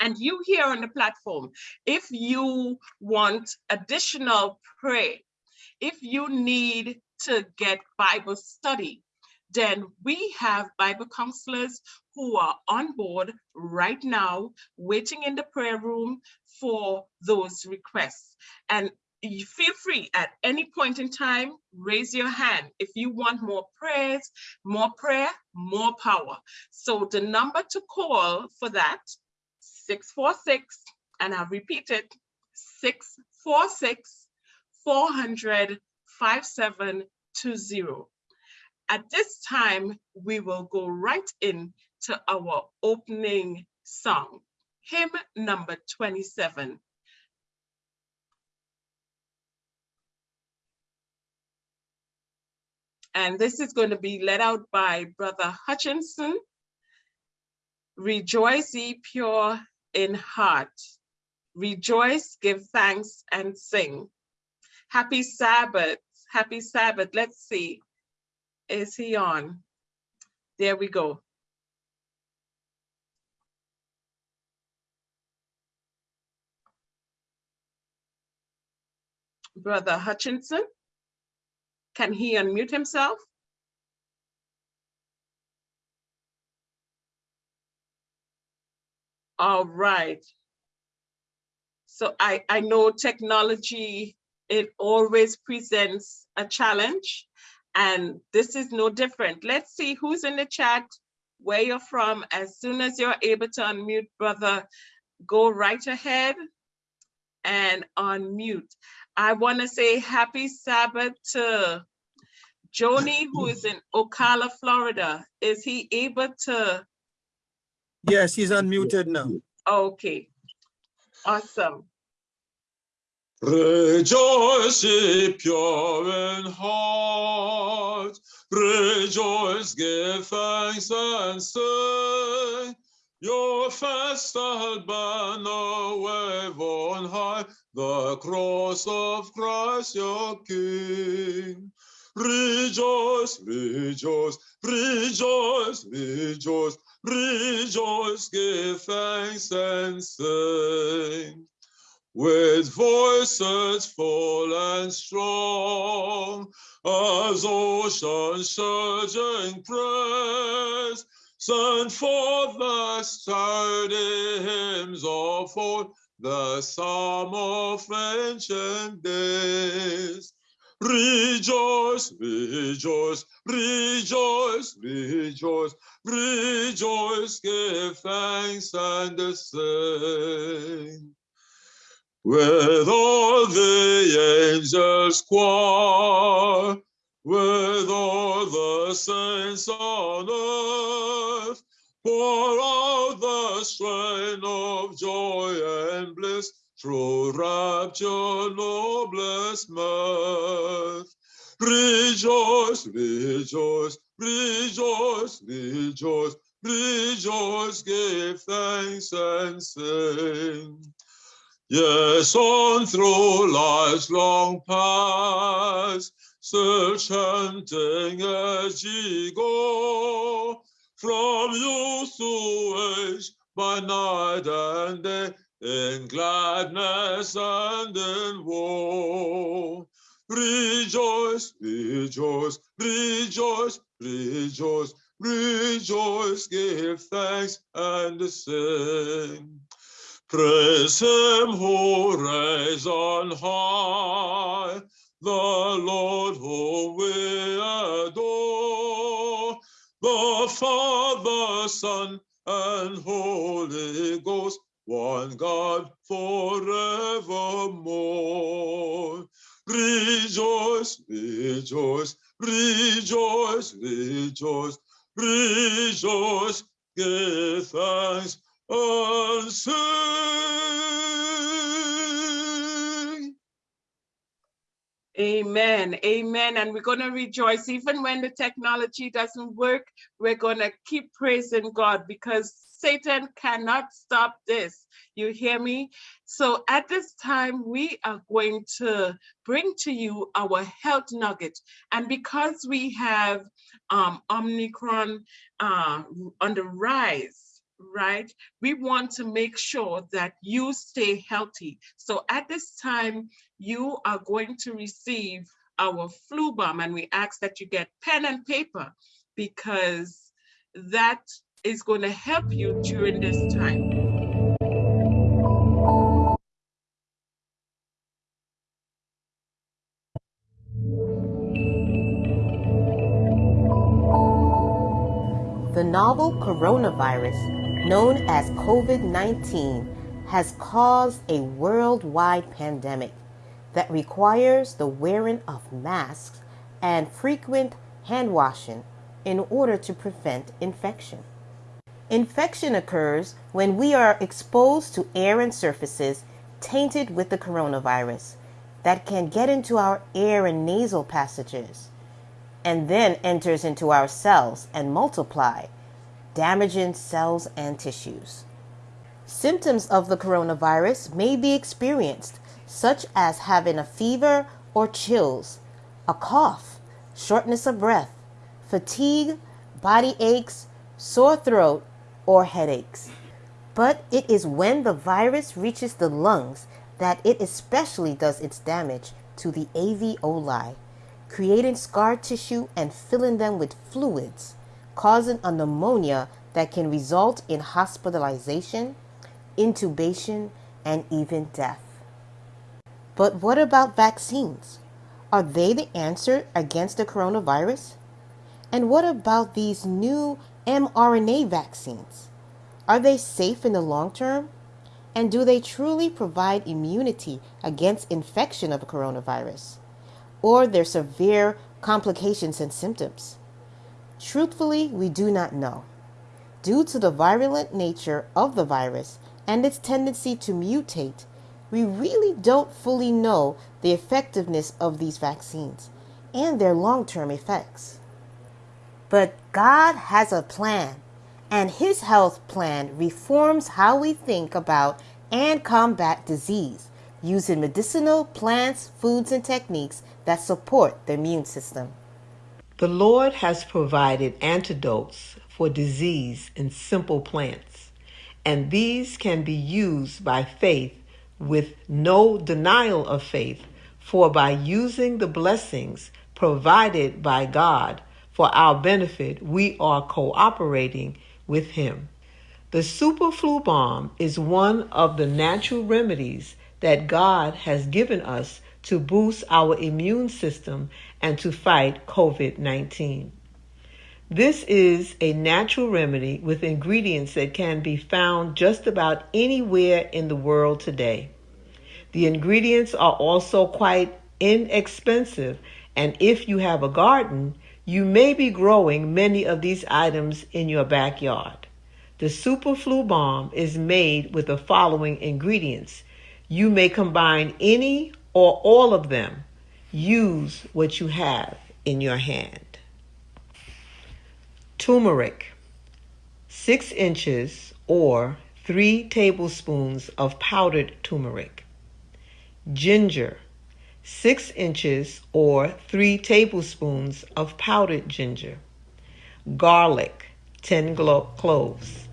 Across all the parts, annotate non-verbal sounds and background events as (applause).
And you here on the platform, if you want additional prayer, if you need to get Bible study, then we have Bible counselors who are on board right now, waiting in the prayer room for those requests. And you feel free at any point in time, raise your hand. If you want more prayers, more prayer, more power. So the number to call for that, 646, and I'll repeat it, 646 400 5720. At this time, we will go right in to our opening song, hymn number 27. And this is going to be led out by Brother Hutchinson. Rejoice ye pure in heart. Rejoice, give thanks and sing. Happy Sabbath, happy Sabbath. Let's see. Is he on? There we go. Brother Hutchinson, can he unmute himself? All right. So I, I know technology, it always presents a challenge. And this is no different. Let's see who's in the chat, where you're from. As soon as you're able to unmute, brother, go right ahead and unmute. I want to say happy Sabbath to Joni, who is in Ocala, Florida. Is he able to? Yes, he's unmuted now. Okay, awesome. Rejoice, ye pure in heart. Rejoice, give thanks and sing. Your festal banner wave on high, the cross of Christ your King. Rejoice, rejoice, rejoice, rejoice, rejoice, give thanks and sing with voices full and strong, as ocean surging praise, send forth the sturdy hymns of old, the psalm of ancient days. Rejoice, rejoice, rejoice, rejoice, rejoice, give thanks and sing with all the angels choir, with all the saints on earth, pour out the strain of joy and bliss, through rapture, noblest mirth. Rejoice, rejoice, rejoice, rejoice, rejoice, give thanks and sing. Yes, on through life's long path, still chanting as ye go, from youth to age, by night and day, in gladness and in woe. Rejoice, rejoice, rejoice, rejoice, rejoice, give thanks and sing. Praise him who reigns on high, the Lord whom we adore, the Father, Son, and Holy Ghost, one God forevermore. Rejoice, rejoice, rejoice, rejoice, rejoice, give thanks and sing. Amen. Amen. And we're going to rejoice even when the technology doesn't work. We're going to keep praising God because Satan cannot stop this. You hear me? So at this time, we are going to bring to you our health nugget. And because we have um, Omicron uh, on the rise, right? We want to make sure that you stay healthy. So at this time, you are going to receive our flu bomb and we ask that you get pen and paper because that is going to help you during this time. The novel coronavirus, known as COVID 19, has caused a worldwide pandemic that requires the wearing of masks and frequent hand washing in order to prevent infection. Infection occurs when we are exposed to air and surfaces tainted with the coronavirus that can get into our air and nasal passages and then enters into our cells and multiply, damaging cells and tissues. Symptoms of the coronavirus may be experienced, such as having a fever or chills, a cough, shortness of breath, fatigue, body aches, sore throat, or headaches. But it is when the virus reaches the lungs that it especially does its damage to the alveoli creating scar tissue and filling them with fluids, causing a pneumonia that can result in hospitalization, intubation, and even death. But what about vaccines? Are they the answer against the coronavirus? And what about these new mRNA vaccines? Are they safe in the long term? And do they truly provide immunity against infection of a coronavirus? or their severe complications and symptoms? Truthfully, we do not know. Due to the virulent nature of the virus and its tendency to mutate, we really don't fully know the effectiveness of these vaccines and their long term effects. But God has a plan, and His health plan reforms how we think about and combat disease using medicinal plants, foods, and techniques that support the immune system. The Lord has provided antidotes for disease in simple plants, and these can be used by faith with no denial of faith, for by using the blessings provided by God for our benefit, we are cooperating with Him. The super flu bomb is one of the natural remedies that God has given us to boost our immune system and to fight COVID 19. This is a natural remedy with ingredients that can be found just about anywhere in the world today. The ingredients are also quite inexpensive, and if you have a garden, you may be growing many of these items in your backyard. The Super Flu Bomb is made with the following ingredients you may combine any or all of them. Use what you have in your hand. Turmeric, six inches or three tablespoons of powdered turmeric. Ginger, six inches or three tablespoons of powdered ginger. Garlic, 10 cloves.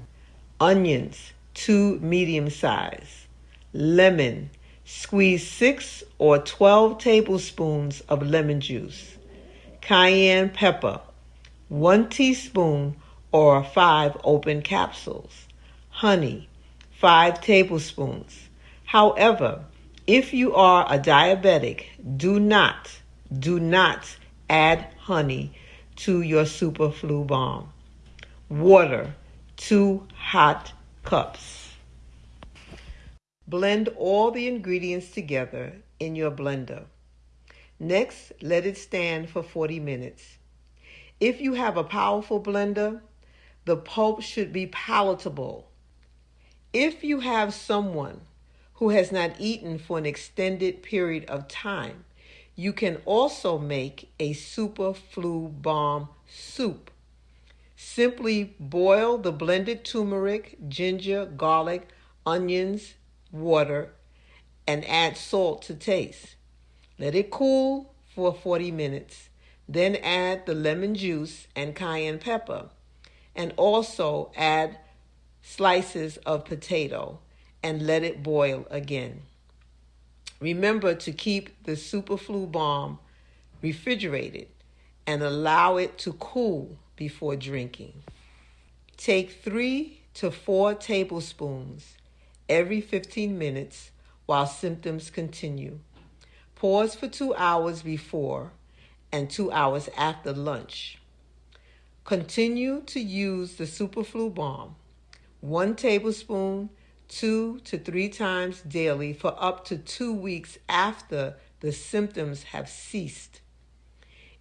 Onions, two medium size lemon. Squeeze 6 or 12 tablespoons of lemon juice. Cayenne pepper, 1 teaspoon or 5 open capsules. Honey, 5 tablespoons. However, if you are a diabetic, do not, do not add honey to your super flu bomb. Water, 2 hot cups. Blend all the ingredients together in your blender. Next, let it stand for 40 minutes. If you have a powerful blender, the pulp should be palatable. If you have someone who has not eaten for an extended period of time, you can also make a super flu bomb soup. Simply boil the blended turmeric, ginger, garlic, onions, water, and add salt to taste. Let it cool for 40 minutes. Then add the lemon juice and cayenne pepper. And also add slices of potato and let it boil again. Remember to keep the superflu bomb refrigerated and allow it to cool before drinking. Take three to four tablespoons every 15 minutes while symptoms continue. Pause for two hours before and two hours after lunch. Continue to use the superflu bomb, one tablespoon, two to three times daily for up to two weeks after the symptoms have ceased.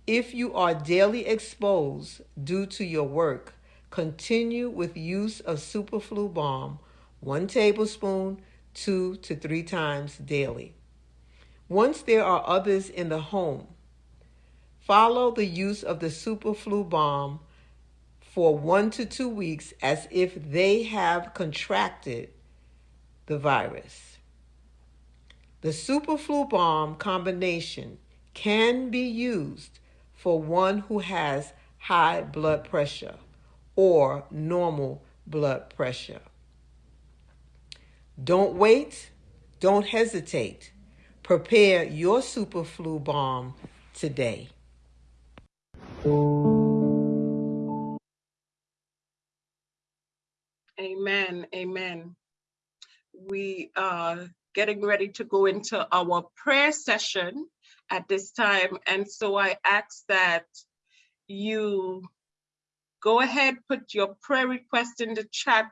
If you are daily exposed due to your work, continue with use of superflu bomb, one tablespoon, two to three times daily. Once there are others in the home, follow the use of the superflu bomb for one to two weeks as if they have contracted the virus. The superflu bomb combination can be used for one who has high blood pressure or normal blood pressure. Don't wait, don't hesitate. Prepare your superflu bomb today. Amen. Amen. We are getting ready to go into our prayer session at this time. And so I ask that you go ahead, put your prayer request in the chat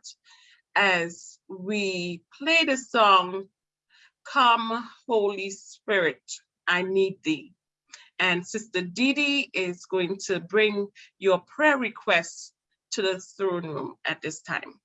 as we play the song, Come Holy Spirit, I Need Thee. And Sister Didi is going to bring your prayer requests to the throne room at this time.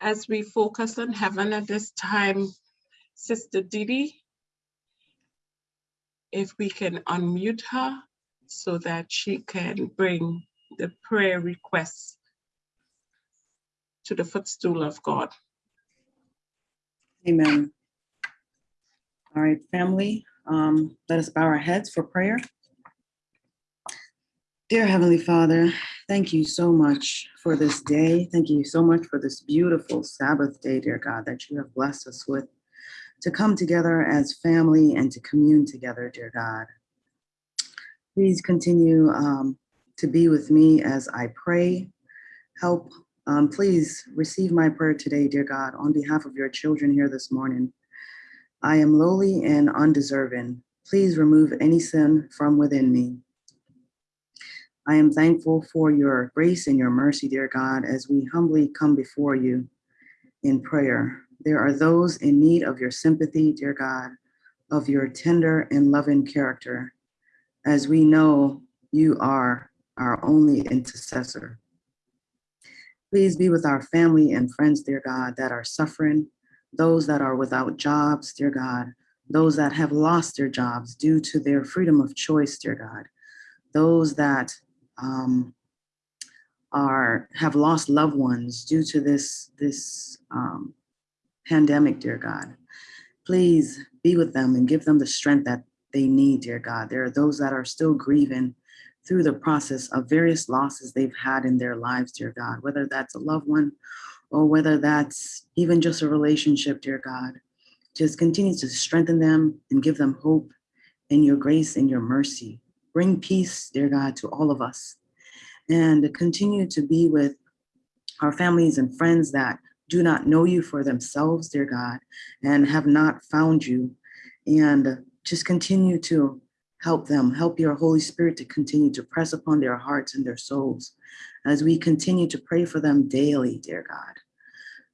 As we focus on heaven at this time, Sister Didi, if we can unmute her so that she can bring the prayer requests to the footstool of God. Amen. All right, family, um, let us bow our heads for prayer. Dear Heavenly Father, thank you so much for this day. Thank you so much for this beautiful Sabbath day, dear God, that you have blessed us with to come together as family and to commune together, dear God. Please continue um, to be with me as I pray. Help, um, please receive my prayer today, dear God, on behalf of your children here this morning. I am lowly and undeserving. Please remove any sin from within me. I am thankful for your grace and your mercy, dear God, as we humbly come before you in prayer. There are those in need of your sympathy, dear God, of your tender and loving character, as we know you are our only intercessor. Please be with our family and friends, dear God, that are suffering, those that are without jobs, dear God, those that have lost their jobs due to their freedom of choice, dear God, those that um, are have lost loved ones due to this this um, pandemic, dear God. Please be with them and give them the strength that they need, dear God. There are those that are still grieving through the process of various losses they've had in their lives, dear God, whether that's a loved one or whether that's even just a relationship, dear God. Just continue to strengthen them and give them hope in your grace and your mercy. Bring peace, dear God, to all of us and continue to be with our families and friends that do not know you for themselves, dear God, and have not found you. And just continue to help them, help your Holy Spirit to continue to press upon their hearts and their souls as we continue to pray for them daily, dear God.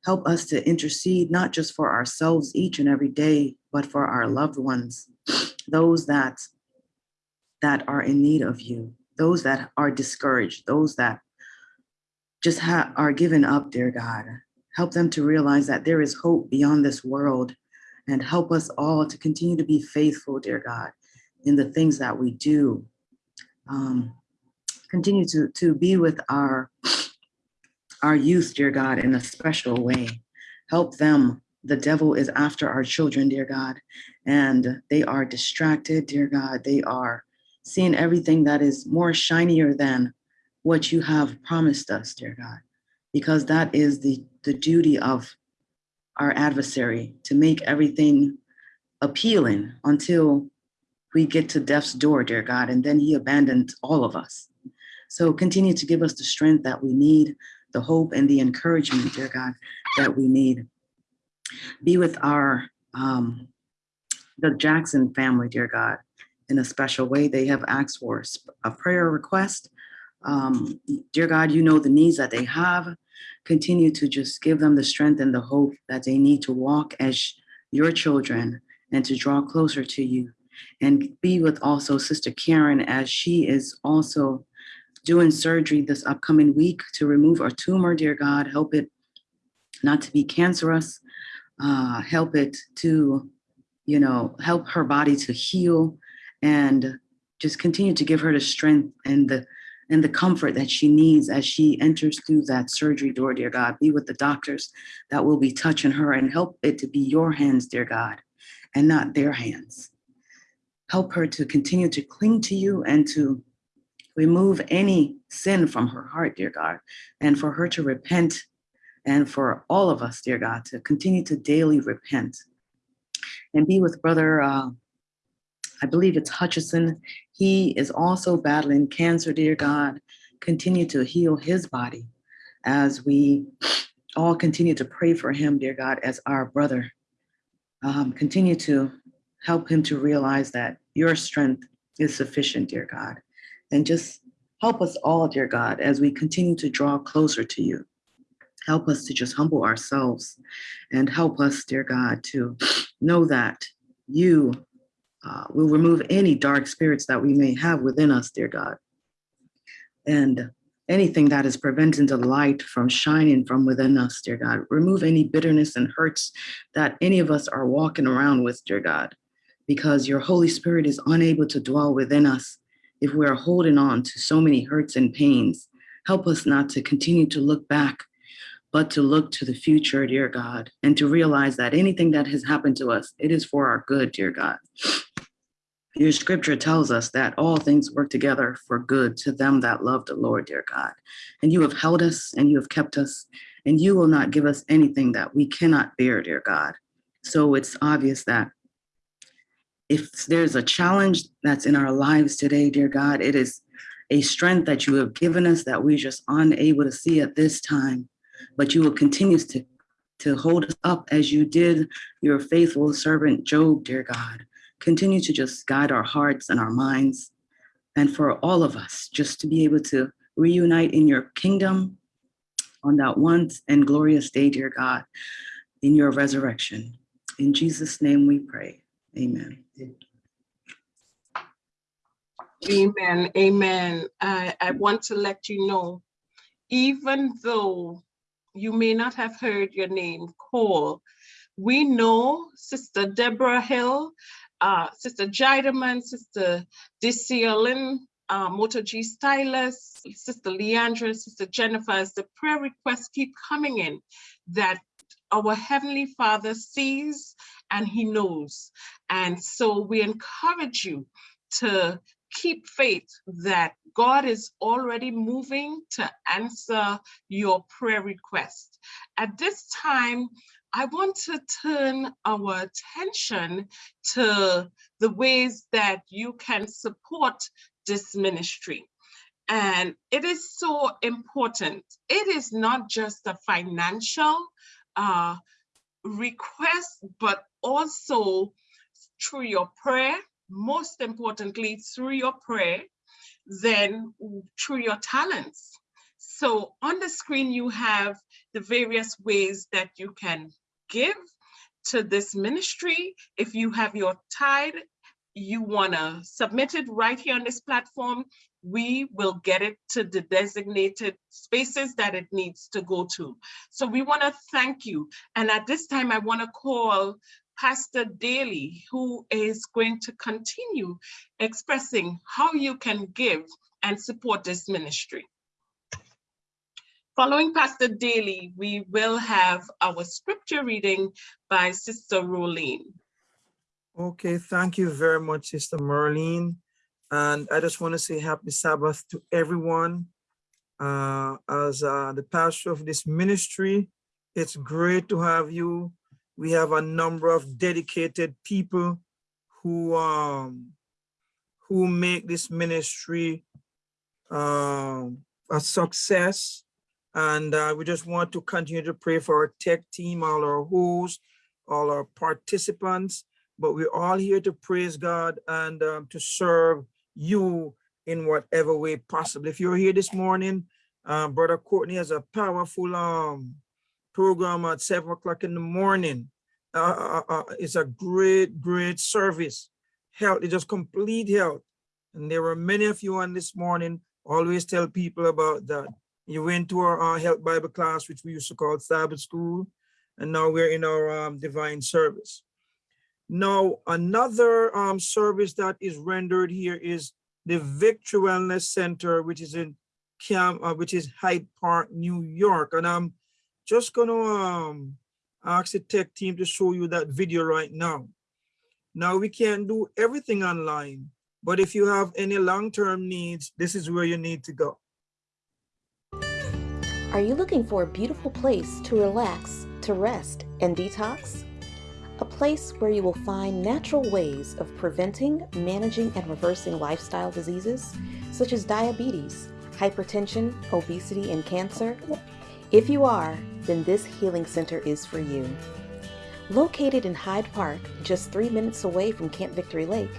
Help us to intercede not just for ourselves each and every day, but for our loved ones, those that that are in need of you, those that are discouraged, those that just are given up, dear God. Help them to realize that there is hope beyond this world and help us all to continue to be faithful, dear God, in the things that we do. Um, continue to, to be with our, our youth, dear God, in a special way. Help them. The devil is after our children, dear God, and they are distracted, dear God. They are seeing everything that is more shinier than what you have promised us, dear God, because that is the, the duty of our adversary to make everything appealing until we get to death's door, dear God, and then he abandons all of us. So continue to give us the strength that we need, the hope and the encouragement, dear God, that we need. Be with our, um, the Jackson family, dear God, in a special way. They have asked for a prayer request. Um, dear God, you know the needs that they have. Continue to just give them the strength and the hope that they need to walk as your children and to draw closer to you. And be with also Sister Karen as she is also doing surgery this upcoming week to remove a tumor, dear God. Help it not to be cancerous. Uh, help it to, you know, help her body to heal and just continue to give her the strength and the and the comfort that she needs as she enters through that surgery door, dear God. Be with the doctors that will be touching her and help it to be your hands, dear God, and not their hands. Help her to continue to cling to you and to remove any sin from her heart, dear God, and for her to repent and for all of us, dear God, to continue to daily repent. And be with Brother uh, I believe it's Hutchison. He is also battling cancer, dear God. Continue to heal his body as we all continue to pray for him, dear God, as our brother. Um, continue to help him to realize that your strength is sufficient, dear God. And just help us all, dear God, as we continue to draw closer to you. Help us to just humble ourselves and help us, dear God, to know that you uh, will remove any dark spirits that we may have within us, dear God. And anything that is preventing the light from shining from within us, dear God. Remove any bitterness and hurts that any of us are walking around with, dear God, because your Holy Spirit is unable to dwell within us if we are holding on to so many hurts and pains. Help us not to continue to look back, but to look to the future, dear God, and to realize that anything that has happened to us, it is for our good, dear God. Your scripture tells us that all things work together for good to them that love the Lord, dear God. And you have held us and you have kept us, and you will not give us anything that we cannot bear, dear God. So it's obvious that if there's a challenge that's in our lives today, dear God, it is a strength that you have given us that we're just unable to see at this time. But you will continue to, to hold us up as you did your faithful servant Job, dear God. Continue to just guide our hearts and our minds. And for all of us, just to be able to reunite in your kingdom on that once and glorious day, dear God, in your resurrection. In Jesus' name we pray. Amen. Amen, amen. I, I want to let you know, even though you may not have heard your name called, we know Sister Deborah Hill, uh, Sister Jideman, Sister Diciolin, uh, Moto G Stylus, Sister Leandra, Sister Jennifer, as the prayer requests keep coming in, that our Heavenly Father sees and He knows. And so we encourage you to keep faith that God is already moving to answer your prayer request. At this time, I want to turn our attention to the ways that you can support this ministry. And it is so important. It is not just a financial uh, request, but also through your prayer, most importantly, through your prayer, then through your talents. So on the screen, you have the various ways that you can give to this ministry. If you have your tithe, you wanna submit it right here on this platform, we will get it to the designated spaces that it needs to go to. So we wanna thank you. And at this time, I wanna call Pastor Daly, who is going to continue expressing how you can give and support this ministry. Following Pastor Daly, we will have our scripture reading by Sister Rolene. Okay, thank you very much, Sister Marlene. And I just want to say happy Sabbath to everyone. Uh, as uh, the pastor of this ministry, it's great to have you. We have a number of dedicated people who um, who make this ministry um, a success. And uh, we just want to continue to pray for our tech team, all our hosts, all our participants, but we're all here to praise God and um, to serve you in whatever way possible. If you're here this morning, uh, Brother Courtney has a powerful um, program at seven o'clock in the morning. Uh, uh, uh, it's a great, great service. Health, it's just complete health. And there were many of you on this morning, always tell people about that. You went to our uh, health Bible class, which we used to call Sabbath school. And now we're in our um, divine service. Now, another um, service that is rendered here is the Victory Wellness Center, which is in Cam, uh, which is Hyde Park, New York. And I'm just gonna um, ask the tech team to show you that video right now. Now we can't do everything online, but if you have any long-term needs, this is where you need to go. Are you looking for a beautiful place to relax, to rest, and detox? A place where you will find natural ways of preventing, managing, and reversing lifestyle diseases such as diabetes, hypertension, obesity, and cancer? If you are, then this healing center is for you. Located in Hyde Park, just three minutes away from Camp Victory Lake,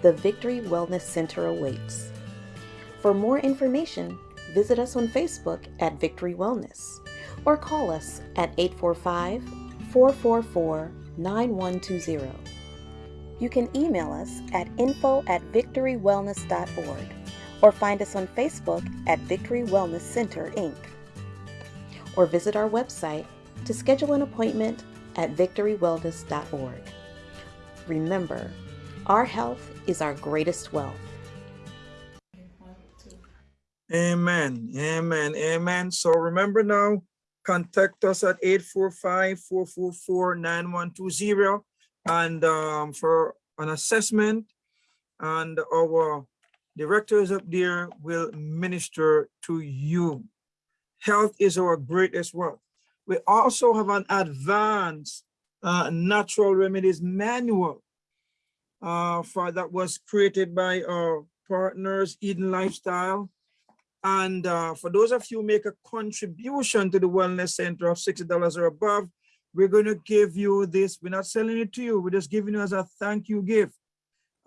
the Victory Wellness Center awaits. For more information, visit us on Facebook at Victory Wellness or call us at 845 444 9120. You can email us at info at victorywellness.org or find us on Facebook at Victory Wellness Center, Inc. Or visit our website to schedule an appointment at victorywellness.org. Remember, our health is our greatest wealth. Amen, amen, amen. So remember now, contact us at 845-444-9120 and um, for an assessment and our directors up there will minister to you. Health is our greatest wealth. We also have an advanced uh, natural remedies manual uh, for that was created by our partners, Eden Lifestyle. And uh, for those of you make a contribution to the Wellness Center of $60 or above, we're going to give you this. We're not selling it to you. We're just giving you as a thank you gift.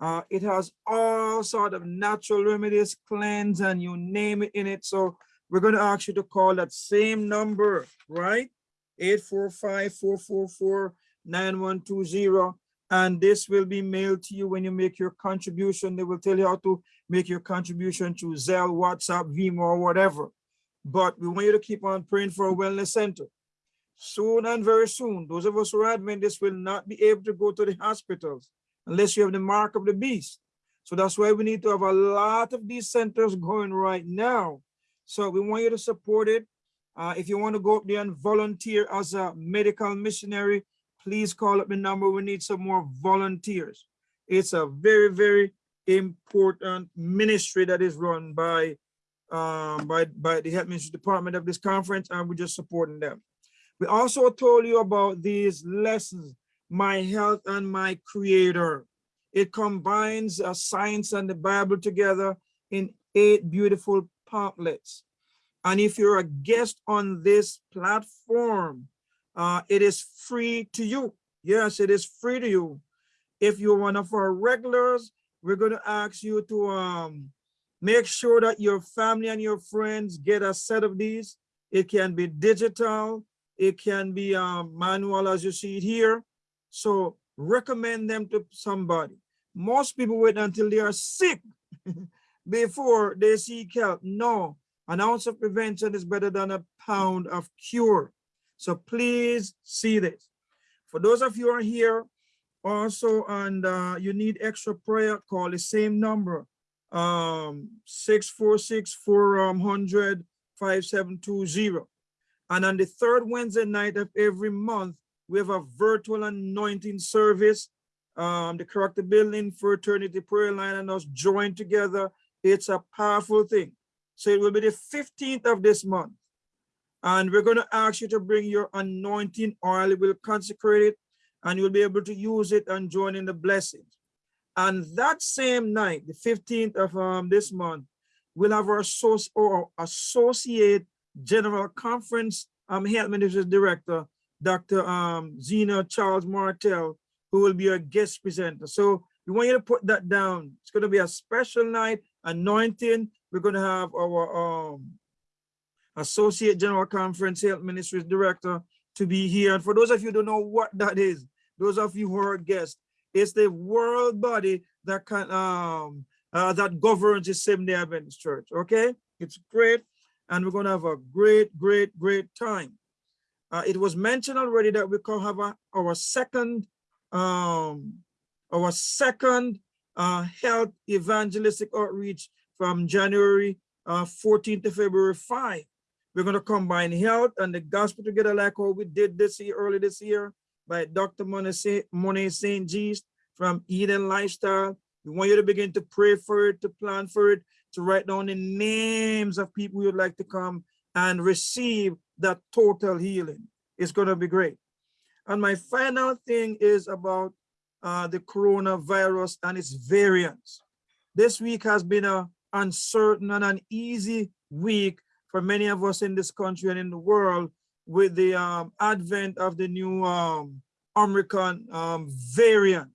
Uh, it has all sort of natural remedies, cleanse, and you name it in it. So we're going to ask you to call that same number, right? 845-444-9120. And this will be mailed to you when you make your contribution. They will tell you how to make your contribution through Zelle, WhatsApp, Venmo, or whatever. But we want you to keep on praying for a wellness center. Soon and very soon, those of us who are Adventists will not be able to go to the hospitals unless you have the mark of the beast. So that's why we need to have a lot of these centers going right now. So we want you to support it. Uh, if you want to go up there and volunteer as a medical missionary, please call up the number. We need some more volunteers. It's a very, very important ministry that is run by um, by, by the health ministry department of this conference, and we're just supporting them. We also told you about these lessons, my health and my creator. It combines uh, science and the Bible together in eight beautiful pamphlets. And if you're a guest on this platform, uh, it is free to you. Yes, it is free to you. If you're one of our regulars, we're going to ask you to um, make sure that your family and your friends get a set of these. It can be digital, it can be um, manual as you see it here. So recommend them to somebody. Most people wait until they are sick (laughs) before they seek help. No, an ounce of prevention is better than a pound of cure. So please see this. For those of you who are here also and uh, you need extra prayer, call the same number, um, 646-400-5720. And on the third Wednesday night of every month, we have a virtual anointing service. Um, the Character Building Fraternity Prayer Line and us join together. It's a powerful thing. So it will be the 15th of this month. And we're going to ask you to bring your anointing oil. We'll consecrate it and you'll be able to use it and join in the blessings. And that same night, the 15th of um, this month, we'll have our source or associate general conference um, health ministry director, Dr. Um, Zeno Charles-Marcel, who will be our guest presenter. So we want you to put that down. It's going to be a special night, anointing. We're going to have our um, associate general conference health ministries director to be here. And for those of you who don't know what that is, those of you who are guests, it's the world body that can um uh, that governs the Seventh Day Adventist Church. Okay, it's great, and we're gonna have a great, great, great time. Uh, it was mentioned already that we can have a, our second um our second uh, health evangelistic outreach from January uh, 14th to February 5. We're going to combine health and the gospel together like how we did this year, early this year by Dr. Monet St. Gist from Eden Lifestyle. We want you to begin to pray for it, to plan for it, to write down the names of people you'd like to come and receive that total healing. It's going to be great. And my final thing is about uh, the coronavirus and its variants. This week has been a uncertain and uneasy week for many of us in this country and in the world with the um, advent of the new um, Omicron um, variant.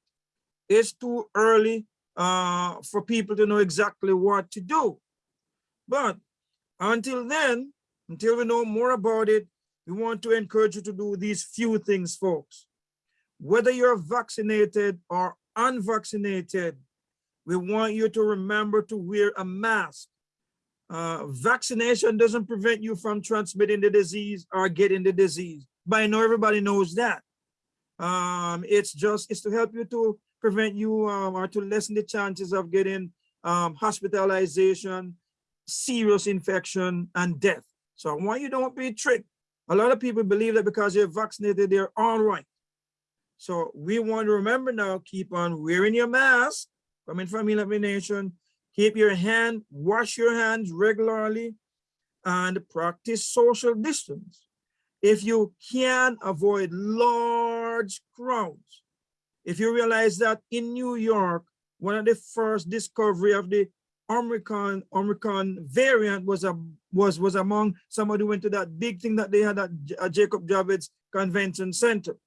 It's too early uh, for people to know exactly what to do. But until then, until we know more about it, we want to encourage you to do these few things, folks. Whether you're vaccinated or unvaccinated, we want you to remember to wear a mask uh, vaccination doesn't prevent you from transmitting the disease or getting the disease. But I know everybody knows that. Um, it's just, it's to help you to prevent you um, or to lessen the chances of getting um, hospitalization, serious infection and death. So I want you don't be tricked. A lot of people believe that because you're vaccinated, they're all right. So we want to remember now, keep on wearing your mask, coming from Elevate Nation, keep your hand, wash your hands regularly, and practice social distance. If you can avoid large crowds, if you realize that in New York, one of the first discovery of the Omicron Omicron variant was a was was among somebody who went to that big thing that they had at Jacob Javits Convention Center.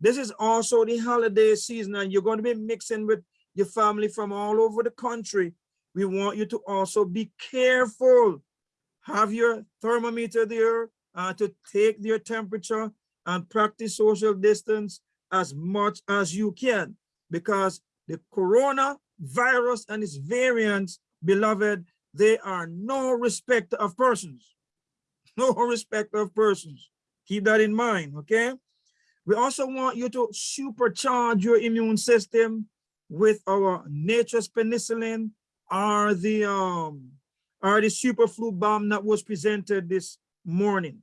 This is also the holiday season, and you're going to be mixing with your family from all over the country. We want you to also be careful. Have your thermometer there uh, to take their temperature and practice social distance as much as you can because the coronavirus and its variants, beloved, they are no respect of persons. (laughs) No respect of persons. Keep that in mind, okay? We also want you to supercharge your immune system with our nature's penicillin or the um are the superflu bomb that was presented this morning.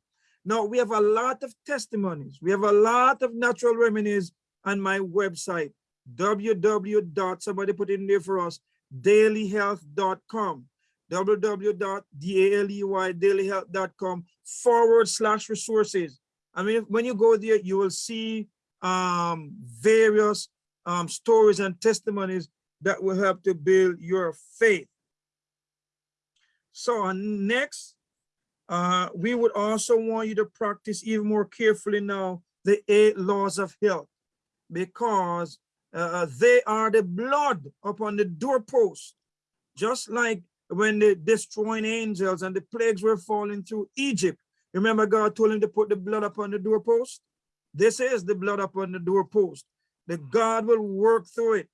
Now we have a lot of testimonies. We have a lot of natural remedies on my website, www. Somebody put in there for us, dailyhealth.com, www.daileyhealth.com forward slash resources. I mean, when you go there, you will see um, various um, stories and testimonies that will help to build your faith. So uh, next, uh, we would also want you to practice even more carefully now the eight laws of health because uh, they are the blood upon the doorpost, just like when the destroying angels and the plagues were falling through Egypt. Remember God told him to put the blood upon the doorpost? This is the blood upon the doorpost. That God will work through it.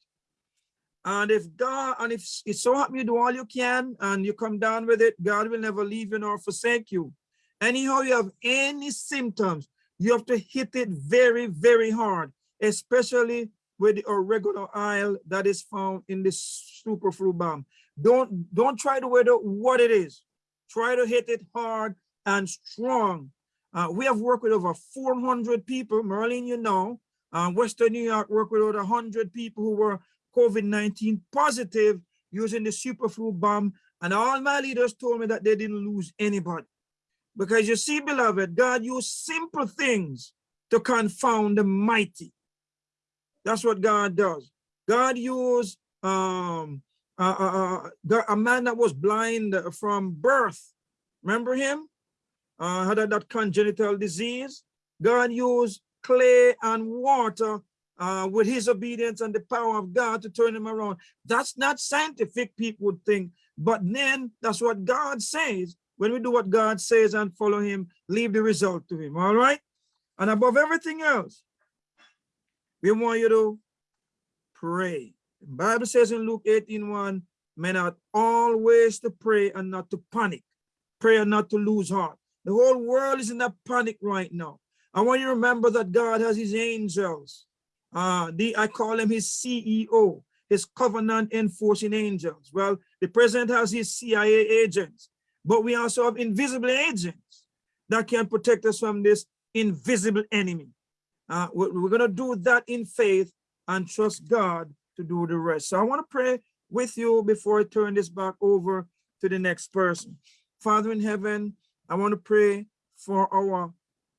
And if God, and if it's so happen you do all you can and you come down with it, God will never leave you nor forsake you. Anyhow, you have any symptoms, you have to hit it very, very hard, especially with the oregano oil that is found in this superflu bomb. Don't don't try to weather what it is. Try to hit it hard and strong. Uh, we have worked with over 400 people. Merlin, you know, uh, Western New York worked with over 100 people who were COVID-19 positive using the superflu bomb. And all my leaders told me that they didn't lose anybody. Because you see, beloved, God used simple things to confound the mighty. That's what God does. God used um, uh, uh, uh, a man that was blind from birth. Remember him? Uh, had that congenital disease. God used clay and water uh, with his obedience and the power of God to turn him around. That's not scientific, people would think. But then that's what God says. When we do what God says and follow him, leave the result to him. All right. And above everything else, we want you to pray. The Bible says in Luke 18 1, men ought always to pray and not to panic. Pray and not to lose heart. The whole world is in a panic right now. I want you to remember that God has his angels. Uh, the, I call him his CEO, his covenant enforcing angels. Well, the president has his CIA agents, but we also have invisible agents that can protect us from this invisible enemy. Uh, we're, we're going to do that in faith and trust God to do the rest. So I want to pray with you before I turn this back over to the next person. Father in heaven, I want to pray for our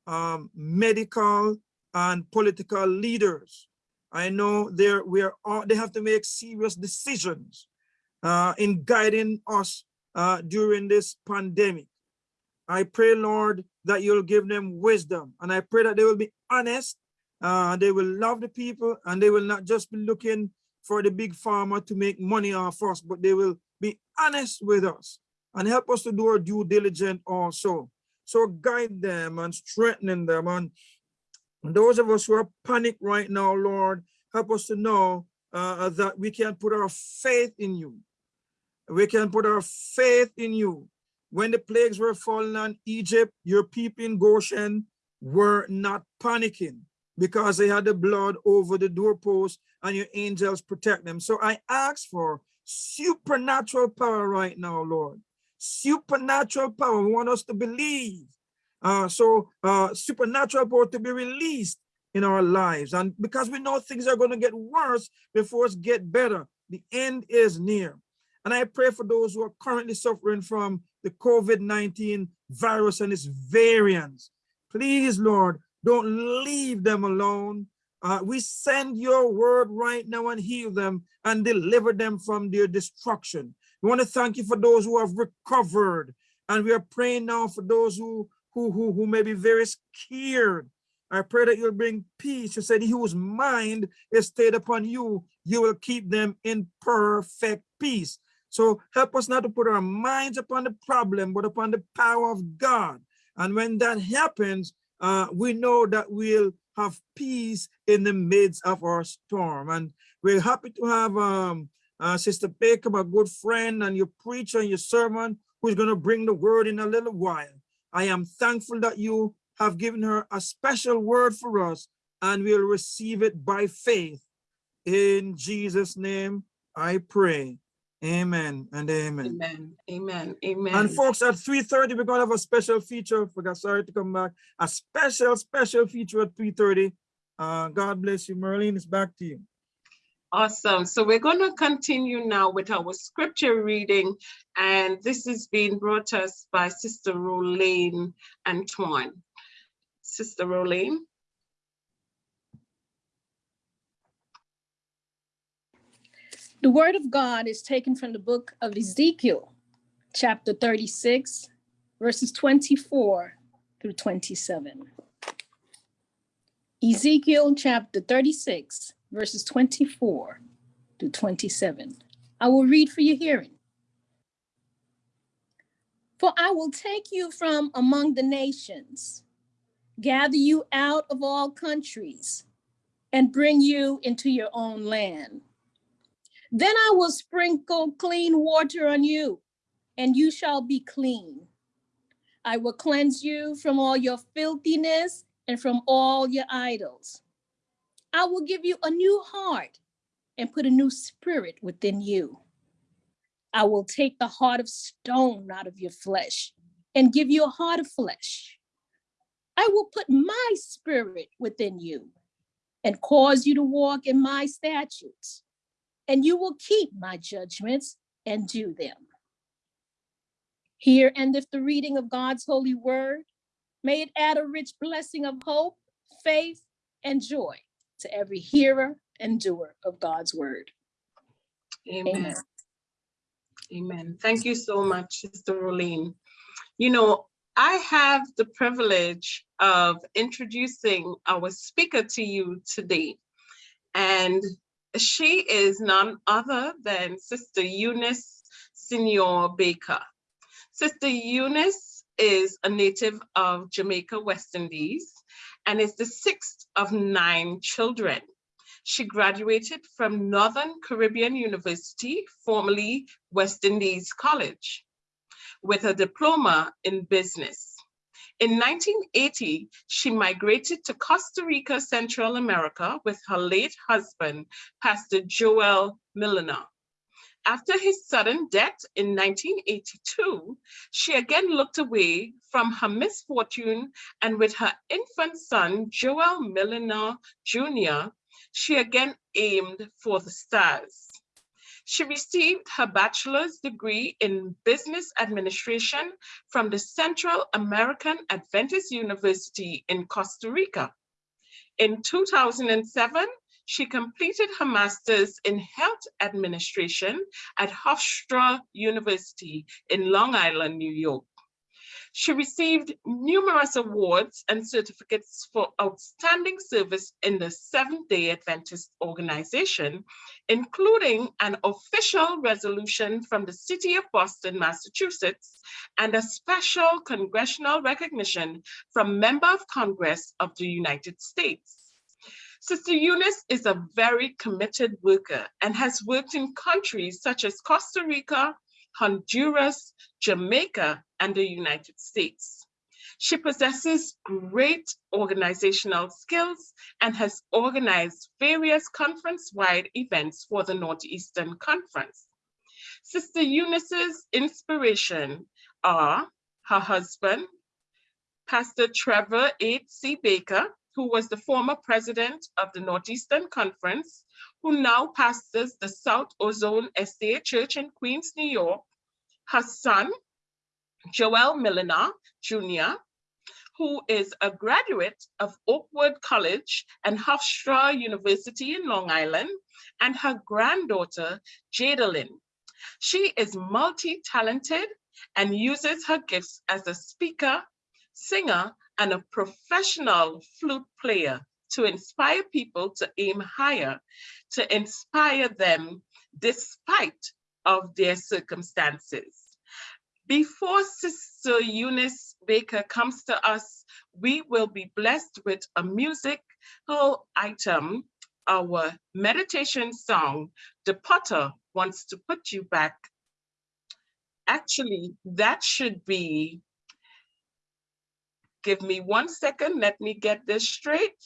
um, medical and political leaders. I know they're we are they have to make serious decisions uh, in guiding us uh, during this pandemic. I pray, Lord, that you'll give them wisdom, and I pray that they will be honest. Uh, they will love the people, and they will not just be looking for the Big Pharma to make money off us, but they will be honest with us and help us to do our due diligence also. So guide them and strengthen them. And those of us who are panicked right now, Lord, help us to know uh, that we can put our faith in you. We can put our faith in you. When the plagues were falling on Egypt, your people in Goshen were not panicking because they had the blood over the doorpost and your angels protect them. So I ask for supernatural power right now, Lord. Supernatural power. We want us to believe. Uh, so uh, supernatural power to be released in our lives. And because we know things are going to get worse before it's get better. the end is near. And I pray for those who are currently suffering from the COVID-19 virus and its variants. Please, Lord, don't leave them alone. Uh, we send your word right now and heal them and deliver them from their destruction. We want to thank you for those who have recovered. And we are praying now for those who, who, who, who may be very scared. I pray that you'll bring peace. You said, he whose mind is stayed upon you, you will keep them in perfect peace. So help us not to put our minds upon the problem, but upon the power of God. And when that happens, uh, we know that we'll have peace in the midst of our storm. And we're happy to have um, uh, Sister Baker, my good friend, and your preacher and your sermon, who's going to bring the word in a little while. I am thankful that you have given her a special word for us, and we'll receive it by faith. In Jesus' name, I pray. Amen and amen. Amen. Amen. Amen. And folks, at 3.30, we're gonna have a special feature. Forgot, sorry to come back. A special, special feature at 3.30. Uh, God bless you, Merlin. It's back to you. Awesome. So we're going to continue now with our scripture reading, and this is being brought to us by Sister Rolene Antoine. Sister Rolene. The word of God is taken from the book of Ezekiel, chapter 36, verses 24 through 27. Ezekiel chapter 36, verses 24 to 27. I will read for your hearing. For I will take you from among the nations, gather you out of all countries, and bring you into your own land. Then I will sprinkle clean water on you, and you shall be clean. I will cleanse you from all your filthiness and from all your idols. I will give you a new heart and put a new spirit within you. I will take the heart of stone out of your flesh and give you a heart of flesh. I will put my spirit within you and cause you to walk in my statutes, and you will keep my judgments and do them. Here endeth the reading of God's holy word. May it add a rich blessing of hope, faith, and joy to every hearer and doer of God's word. Amen. Amen. Amen. Thank you so much, Sister Rolene. You know, I have the privilege of introducing our speaker to you today. And she is none other than Sister Eunice Senior Baker. Sister Eunice is a native of Jamaica, West Indies, and is the sixth of nine children. She graduated from Northern Caribbean University, formerly West Indies College, with a diploma in business. In 1980, she migrated to Costa Rica, Central America with her late husband, Pastor Joel Milliner. After his sudden death in 1982, she again looked away from her misfortune and with her infant son, Joel Milliner Jr., she again aimed for the stars. She received her bachelor's degree in business administration from the Central American Adventist University in Costa Rica. In 2007, she completed her master's in health administration at Hofstra University in Long Island, New York. She received numerous awards and certificates for outstanding service in the Seventh-day Adventist organization, including an official resolution from the city of Boston, Massachusetts, and a special congressional recognition from Member of Congress of the United States. Sister Eunice is a very committed worker and has worked in countries such as Costa Rica, Honduras, Jamaica, and the United States. She possesses great organizational skills and has organized various conference-wide events for the Northeastern Conference. Sister Eunice's inspiration are her husband, Pastor Trevor H.C. Baker, who was the former president of the Northeastern Conference, who now pastors the South Ozone Estate Church in Queens, New York, her son, Joel Milliner Jr., who is a graduate of Oakwood College and Hofstra University in Long Island, and her granddaughter, Jadalyn. She is multi-talented and uses her gifts as a speaker, singer, and a professional flute player to inspire people to aim higher, to inspire them despite of their circumstances. Before Sister Eunice Baker comes to us, we will be blessed with a musical item, our meditation song, The Potter Wants to Put You Back. Actually, that should be, give me one second, let me get this straight.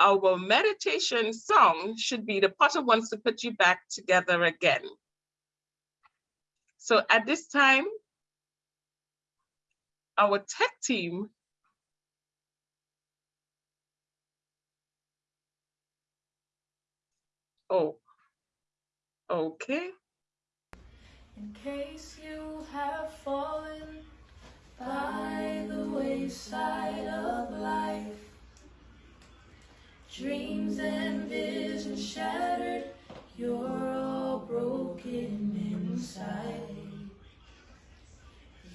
Our meditation song should be The Potter Wants to Put You Back Together Again. So at this time, our tech team Oh, okay. In case you have fallen by the wayside of life, dreams and visions shattered, you're all broken inside.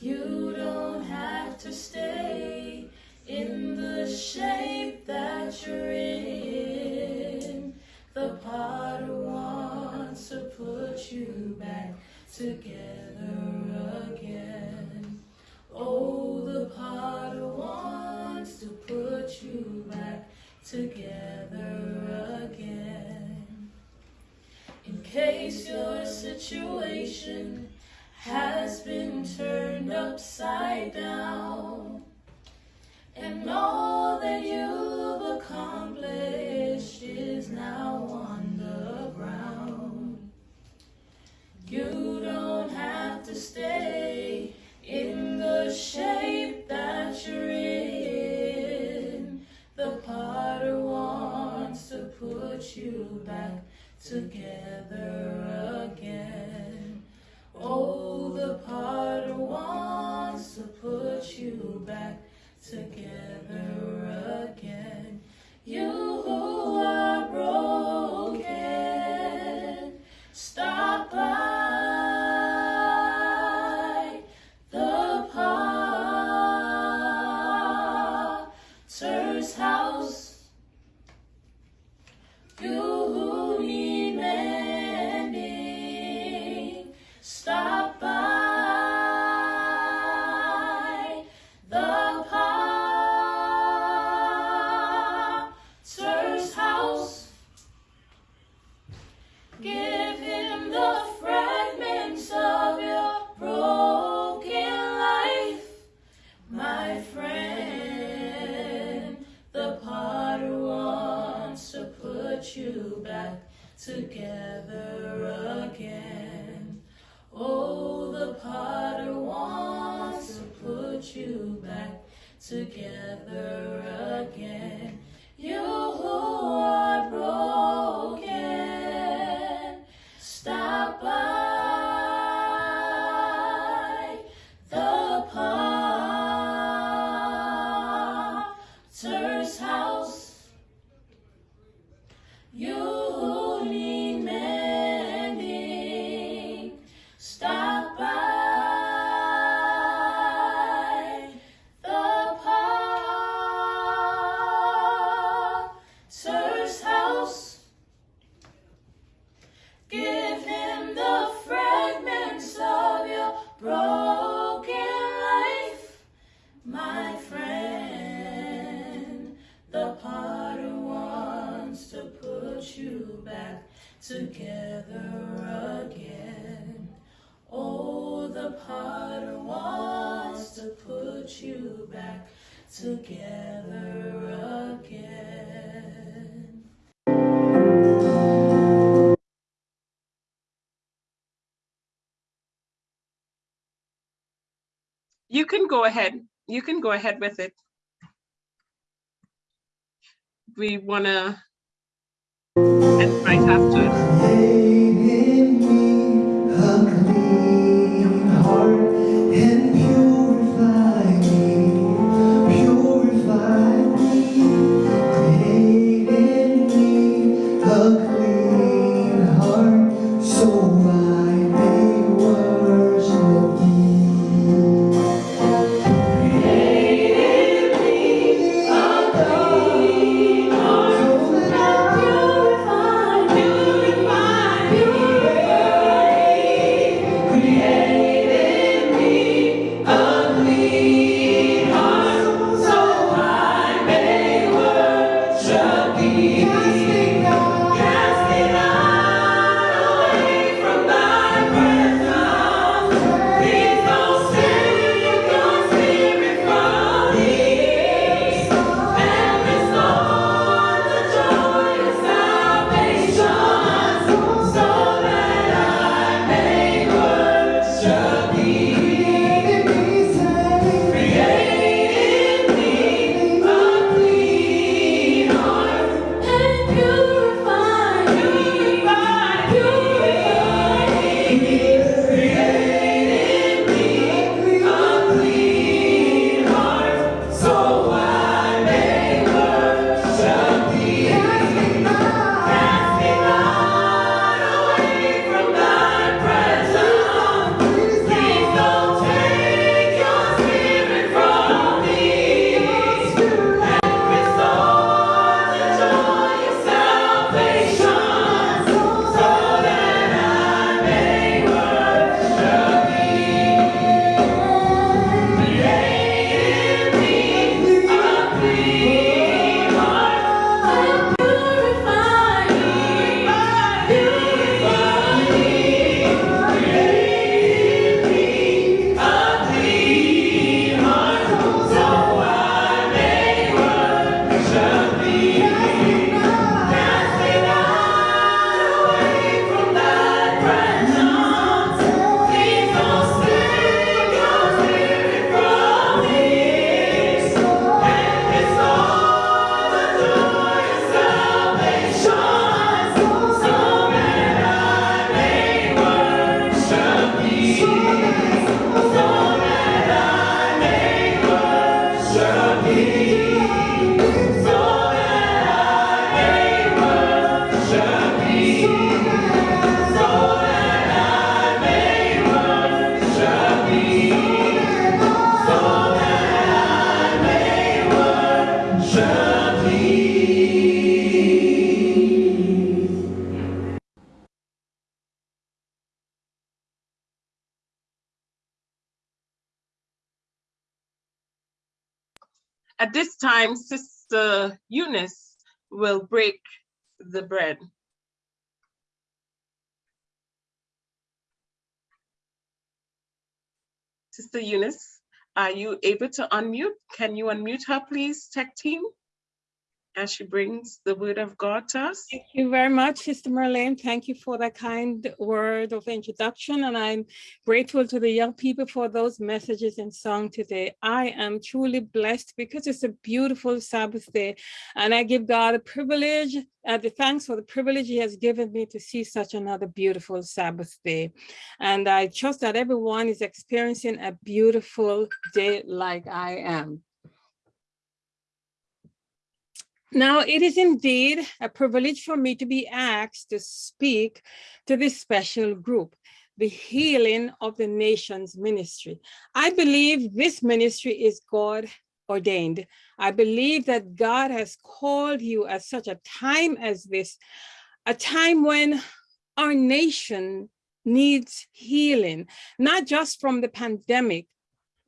You don't have to stay in the shape that you're in. The potter wants to put you back together again. Oh, the potter wants to put you back together again. In case your situation has been turned upside down, and all that you've accomplished is now on the ground. You don't have to stay shape that you're in. The potter wants to put you back together again. Oh, the potter wants to put you back together again. You who are together again. Oh, the potter wants to put you back together again. go ahead. You can go ahead with it. We want to after. Time, Sister Eunice will break the bread. Sister Eunice, are you able to unmute? Can you unmute her, please, tech team? She brings the word of God to us. Thank you very much, Sister Merlin. Thank you for that kind word of introduction. And I'm grateful to the young people for those messages and song today. I am truly blessed because it's a beautiful Sabbath day. And I give God a privilege, uh, the thanks for the privilege he has given me to see such another beautiful Sabbath day. And I trust that everyone is experiencing a beautiful day like I am. Now, it is indeed a privilege for me to be asked to speak to this special group, the Healing of the Nations Ministry. I believe this ministry is God ordained. I believe that God has called you at such a time as this, a time when our nation needs healing, not just from the pandemic,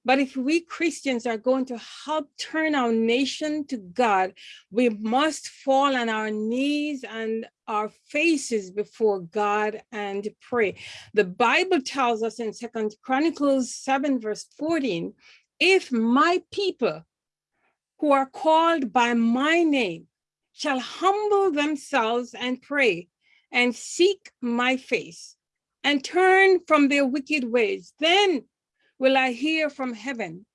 but if we Christians are going to help turn our nation to God, we must fall on our knees and our faces before God and pray. The Bible tells us in Second Chronicles 7 verse 14, if my people who are called by my name shall humble themselves and pray and seek my face and turn from their wicked ways, then will I hear from heaven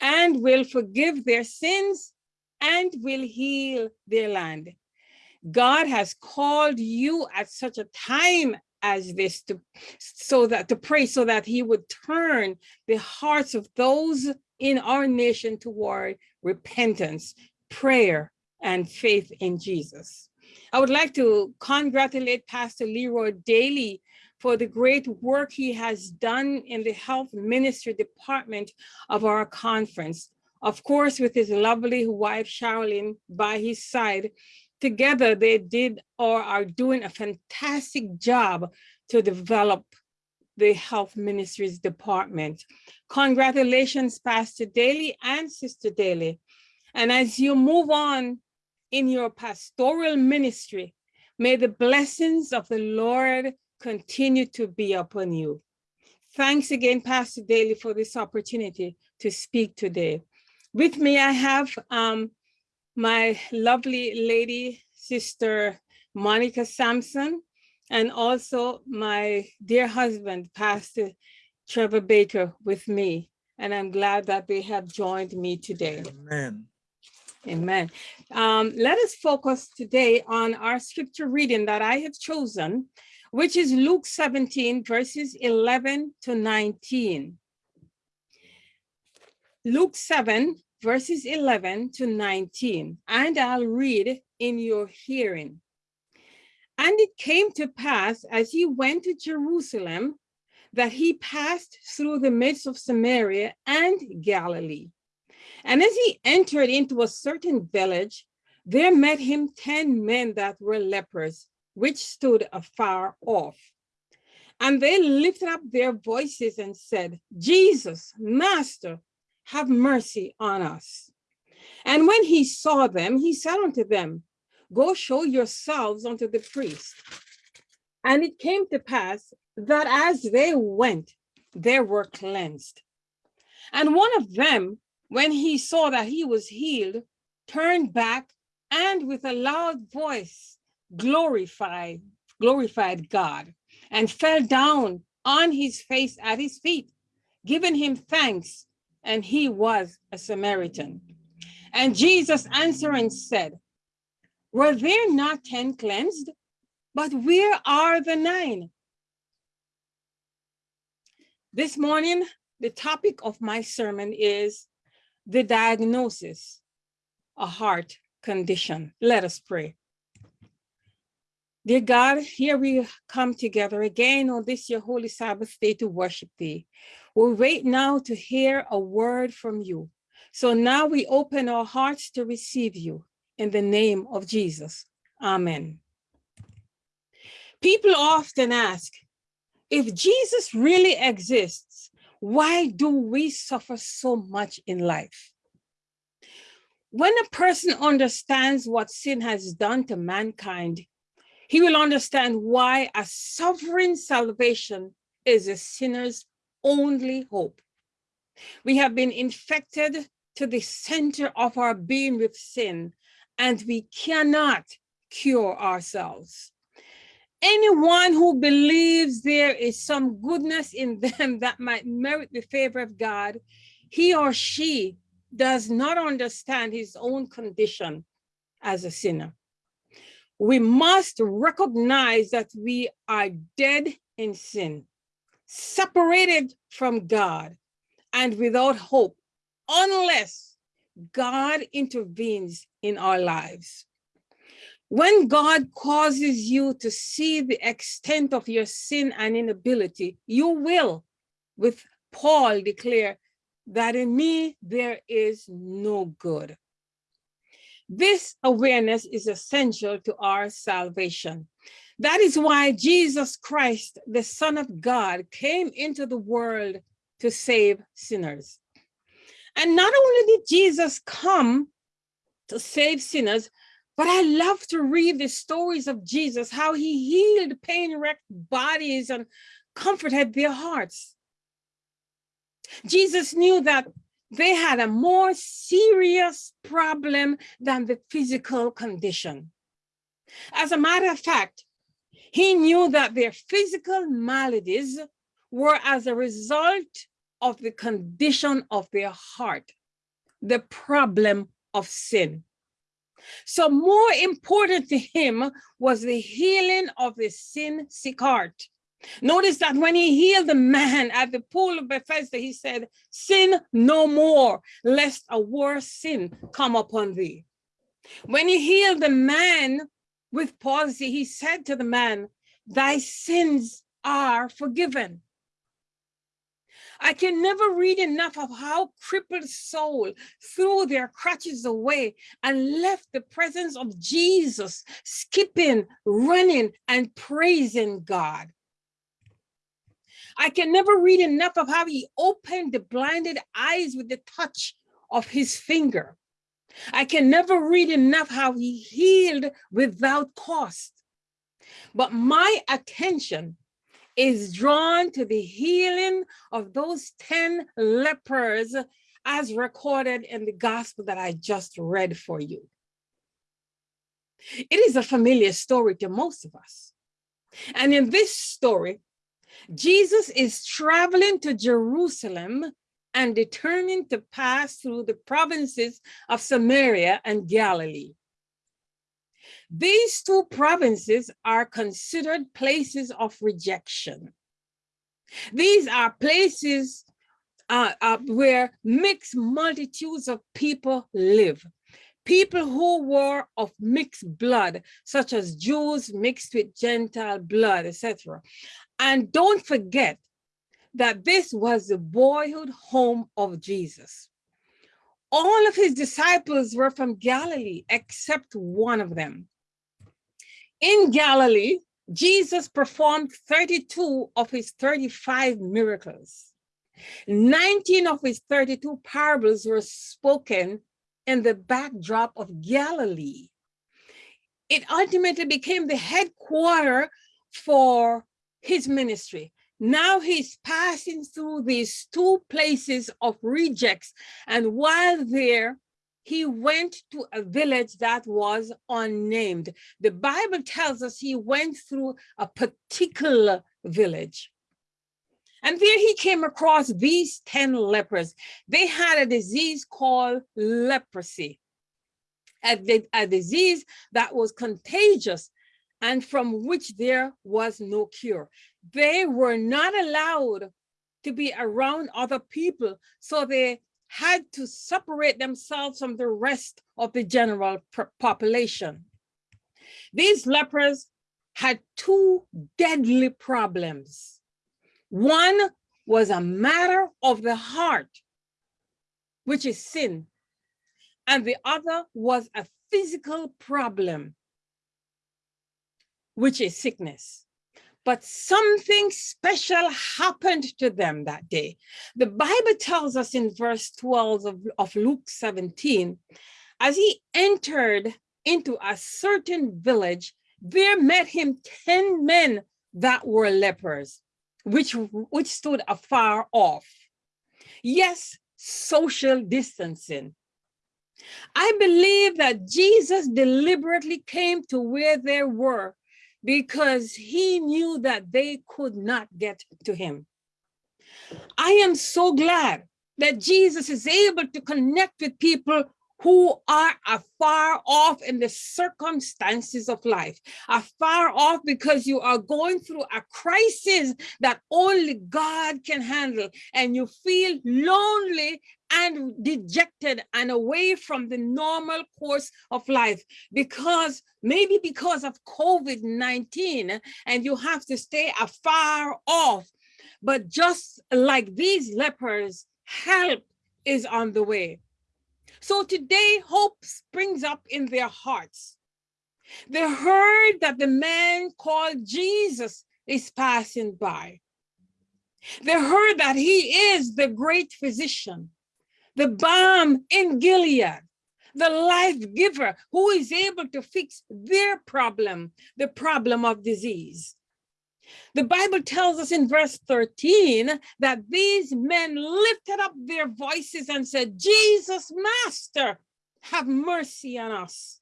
and will forgive their sins and will heal their land. God has called you at such a time as this to so that to pray so that he would turn the hearts of those in our nation toward repentance, prayer, and faith in Jesus. I would like to congratulate Pastor Leroy Daly for the great work he has done in the health ministry department of our conference. Of course, with his lovely wife, Charlene, by his side, together they did or are doing a fantastic job to develop the health ministries department. Congratulations, Pastor Daly and Sister Daly. And as you move on in your pastoral ministry, may the blessings of the Lord continue to be upon you. Thanks again, Pastor Daly, for this opportunity to speak today. With me, I have um, my lovely lady, Sister Monica Sampson, and also my dear husband, Pastor Trevor Baker with me. And I'm glad that they have joined me today. Amen. Amen. Um, let us focus today on our scripture reading that I have chosen, which is Luke 17, verses 11 to 19. Luke 7, verses 11 to 19, and I'll read in your hearing. And it came to pass as he went to Jerusalem that he passed through the midst of Samaria and Galilee. And as he entered into a certain village, there met him 10 men that were lepers, which stood afar off. And they lifted up their voices and said, Jesus, Master, have mercy on us. And when he saw them, he said unto them, Go show yourselves unto the priest. And it came to pass that as they went, they were cleansed. And one of them, when he saw that he was healed, turned back and with a loud voice glorified, glorified God and fell down on his face at his feet, giving him thanks, and he was a Samaritan. And Jesus answering said, were there not 10 cleansed? But where are the nine? This morning, the topic of my sermon is the diagnosis, a heart condition. Let us pray. Dear God, here we come together again on this your holy Sabbath day to worship thee. We wait now to hear a word from you. So now we open our hearts to receive you in the name of Jesus. Amen. People often ask, if Jesus really exists, why do we suffer so much in life? When a person understands what sin has done to mankind, he will understand why a sovereign salvation is a sinner's only hope. We have been infected to the center of our being with sin, and we cannot cure ourselves. Anyone who believes there is some goodness in them that might merit the favor of God, he or she does not understand his own condition as a sinner. We must recognize that we are dead in sin, separated from God, and without hope, unless God intervenes in our lives. When God causes you to see the extent of your sin and inability, you will, with Paul, declare that in me there is no good. This awareness is essential to our salvation. That is why Jesus Christ, the Son of God, came into the world to save sinners. And not only did Jesus come to save sinners, but I love to read the stories of Jesus, how he healed pain-wrecked bodies and comforted their hearts. Jesus knew that they had a more serious problem than the physical condition. As a matter of fact, he knew that their physical maladies were as a result of the condition of their heart, the problem of sin. So more important to him was the healing of the sin sick heart. Notice that when he healed the man at the pool of Bethesda, he said, sin no more, lest a worse sin come upon thee. When he healed the man with palsy, he said to the man, thy sins are forgiven. I can never read enough of how crippled soul threw their crutches away and left the presence of Jesus, skipping, running, and praising God. I can never read enough of how he opened the blinded eyes with the touch of his finger. I can never read enough how he healed without cost. But my attention is drawn to the healing of those 10 lepers as recorded in the gospel that I just read for you. It is a familiar story to most of us. And in this story, Jesus is traveling to Jerusalem and determined to pass through the provinces of Samaria and Galilee. These two provinces are considered places of rejection. These are places uh, uh, where mixed multitudes of people live. People who were of mixed blood, such as Jews mixed with Gentile blood, etc. And don't forget that this was the boyhood home of Jesus. All of his disciples were from Galilee, except one of them. In Galilee, Jesus performed 32 of his 35 miracles. 19 of his 32 parables were spoken in the backdrop of Galilee. It ultimately became the headquarter for his ministry. Now he's passing through these two places of rejects. And while there, he went to a village that was unnamed. The Bible tells us he went through a particular village. And there he came across these 10 lepers. They had a disease called leprosy, a, a disease that was contagious and from which there was no cure. They were not allowed to be around other people, so they had to separate themselves from the rest of the general population. These lepers had two deadly problems. One was a matter of the heart, which is sin, and the other was a physical problem, which is sickness. But something special happened to them that day. The Bible tells us in verse 12 of, of Luke 17, as he entered into a certain village, there met him 10 men that were lepers, which, which stood afar off. Yes, social distancing. I believe that Jesus deliberately came to where they were because he knew that they could not get to him. I am so glad that Jesus is able to connect with people who are afar off in the circumstances of life, afar off because you are going through a crisis that only God can handle, and you feel lonely and dejected and away from the normal course of life because maybe because of COVID-19 and you have to stay afar off. But just like these lepers, help is on the way. So today hope springs up in their hearts. They heard that the man called Jesus is passing by. They heard that he is the great physician the balm in Gilead, the life giver who is able to fix their problem, the problem of disease. The Bible tells us in verse 13 that these men lifted up their voices and said, Jesus, Master, have mercy on us.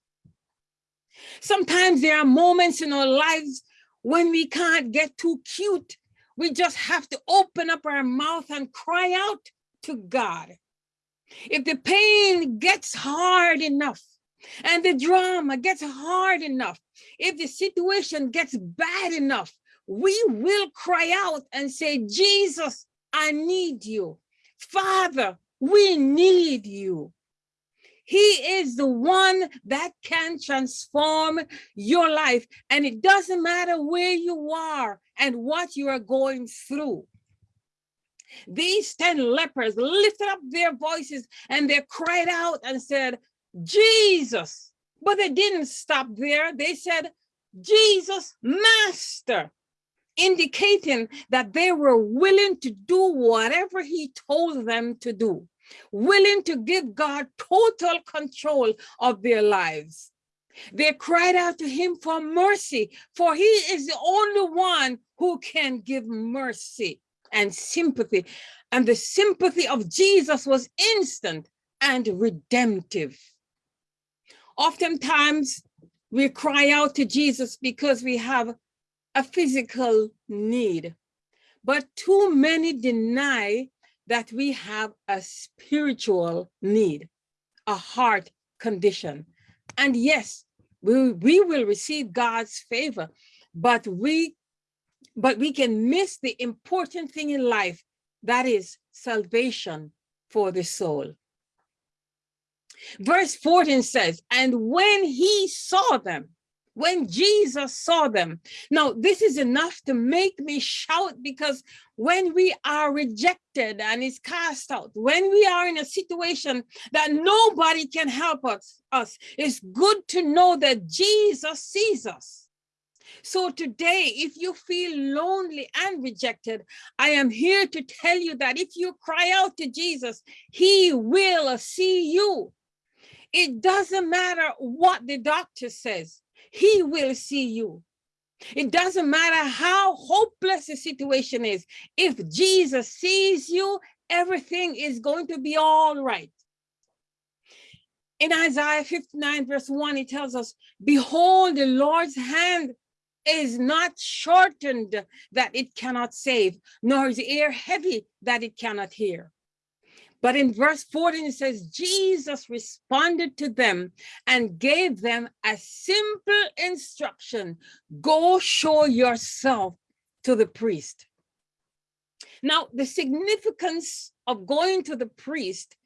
Sometimes there are moments in our lives when we can't get too cute. We just have to open up our mouth and cry out to God. If the pain gets hard enough, and the drama gets hard enough, if the situation gets bad enough, we will cry out and say, Jesus, I need you. Father, we need you. He is the one that can transform your life. And it doesn't matter where you are and what you are going through. These 10 lepers lifted up their voices and they cried out and said, Jesus. But they didn't stop there. They said, Jesus, Master, indicating that they were willing to do whatever he told them to do, willing to give God total control of their lives. They cried out to him for mercy, for he is the only one who can give mercy and sympathy. And the sympathy of Jesus was instant and redemptive. Oftentimes, we cry out to Jesus because we have a physical need, but too many deny that we have a spiritual need, a heart condition. And yes, we, we will receive God's favor, but we but we can miss the important thing in life, that is salvation for the soul. Verse 14 says, and when he saw them, when Jesus saw them. Now, this is enough to make me shout because when we are rejected and is cast out, when we are in a situation that nobody can help us, us it's good to know that Jesus sees us. So today, if you feel lonely and rejected, I am here to tell you that if you cry out to Jesus, he will see you. It doesn't matter what the doctor says, he will see you. It doesn't matter how hopeless the situation is. If Jesus sees you, everything is going to be all right. In Isaiah 59 verse 1, it tells us, behold, the Lord's hand is not shortened that it cannot save, nor is ear heavy that it cannot hear. But in verse 14, it says, Jesus responded to them and gave them a simple instruction, go show yourself to the priest. Now, the significance of going to the priest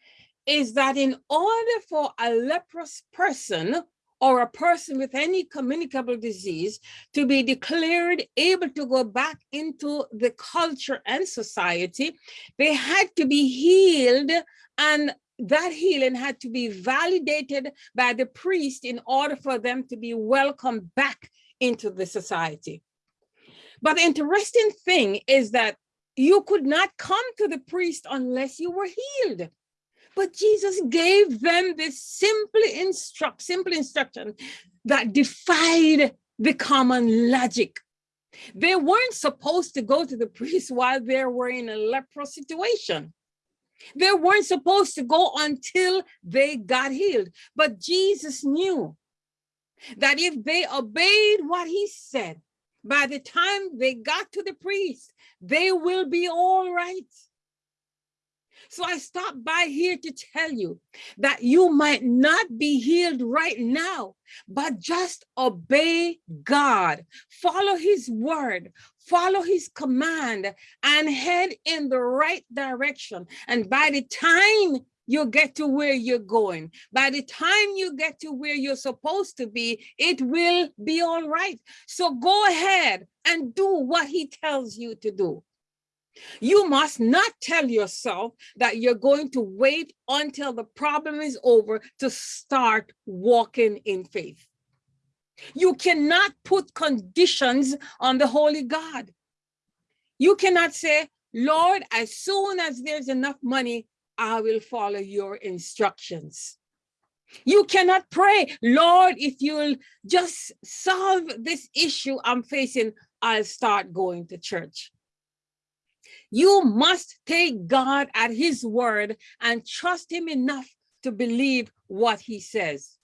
is that in order for a leprous person or a person with any communicable disease to be declared able to go back into the culture and society, they had to be healed and that healing had to be validated by the priest in order for them to be welcomed back into the society. But the interesting thing is that you could not come to the priest unless you were healed. But Jesus gave them this simple instruct, simple instruction that defied the common logic. They weren't supposed to go to the priest (laughs) while they were in a leprous situation. They weren't supposed to go until they got healed. But Jesus knew that if they obeyed what he said, by the time they got to the priest, they will be all right. So I stopped by here to tell you that you might not be healed right now, but just obey God, follow his word, follow his command and head in the right direction. And by the time you get to where you're going. By the time you get to where you're supposed to be, it will be all right. So go ahead and do what he tells you to do. You must not tell yourself that you're going to wait until the problem is over to start walking in faith. You cannot put conditions on the Holy God. You cannot say, Lord, as soon as there's enough money, I will follow your instructions. You cannot pray, Lord, if you'll just solve this issue I'm facing, I'll start going to church. You must take God at his word and trust him enough to believe what he says.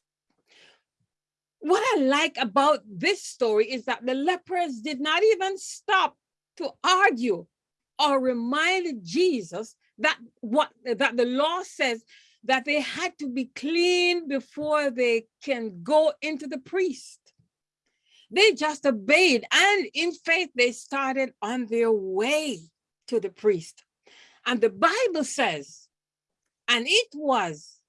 What I like about this story is that the lepers did not even stop to argue or remind Jesus that what that the law says that they had to be clean before they can go into the priest. They just obeyed and in faith they started on their way to the priest. And the Bible says, and it was,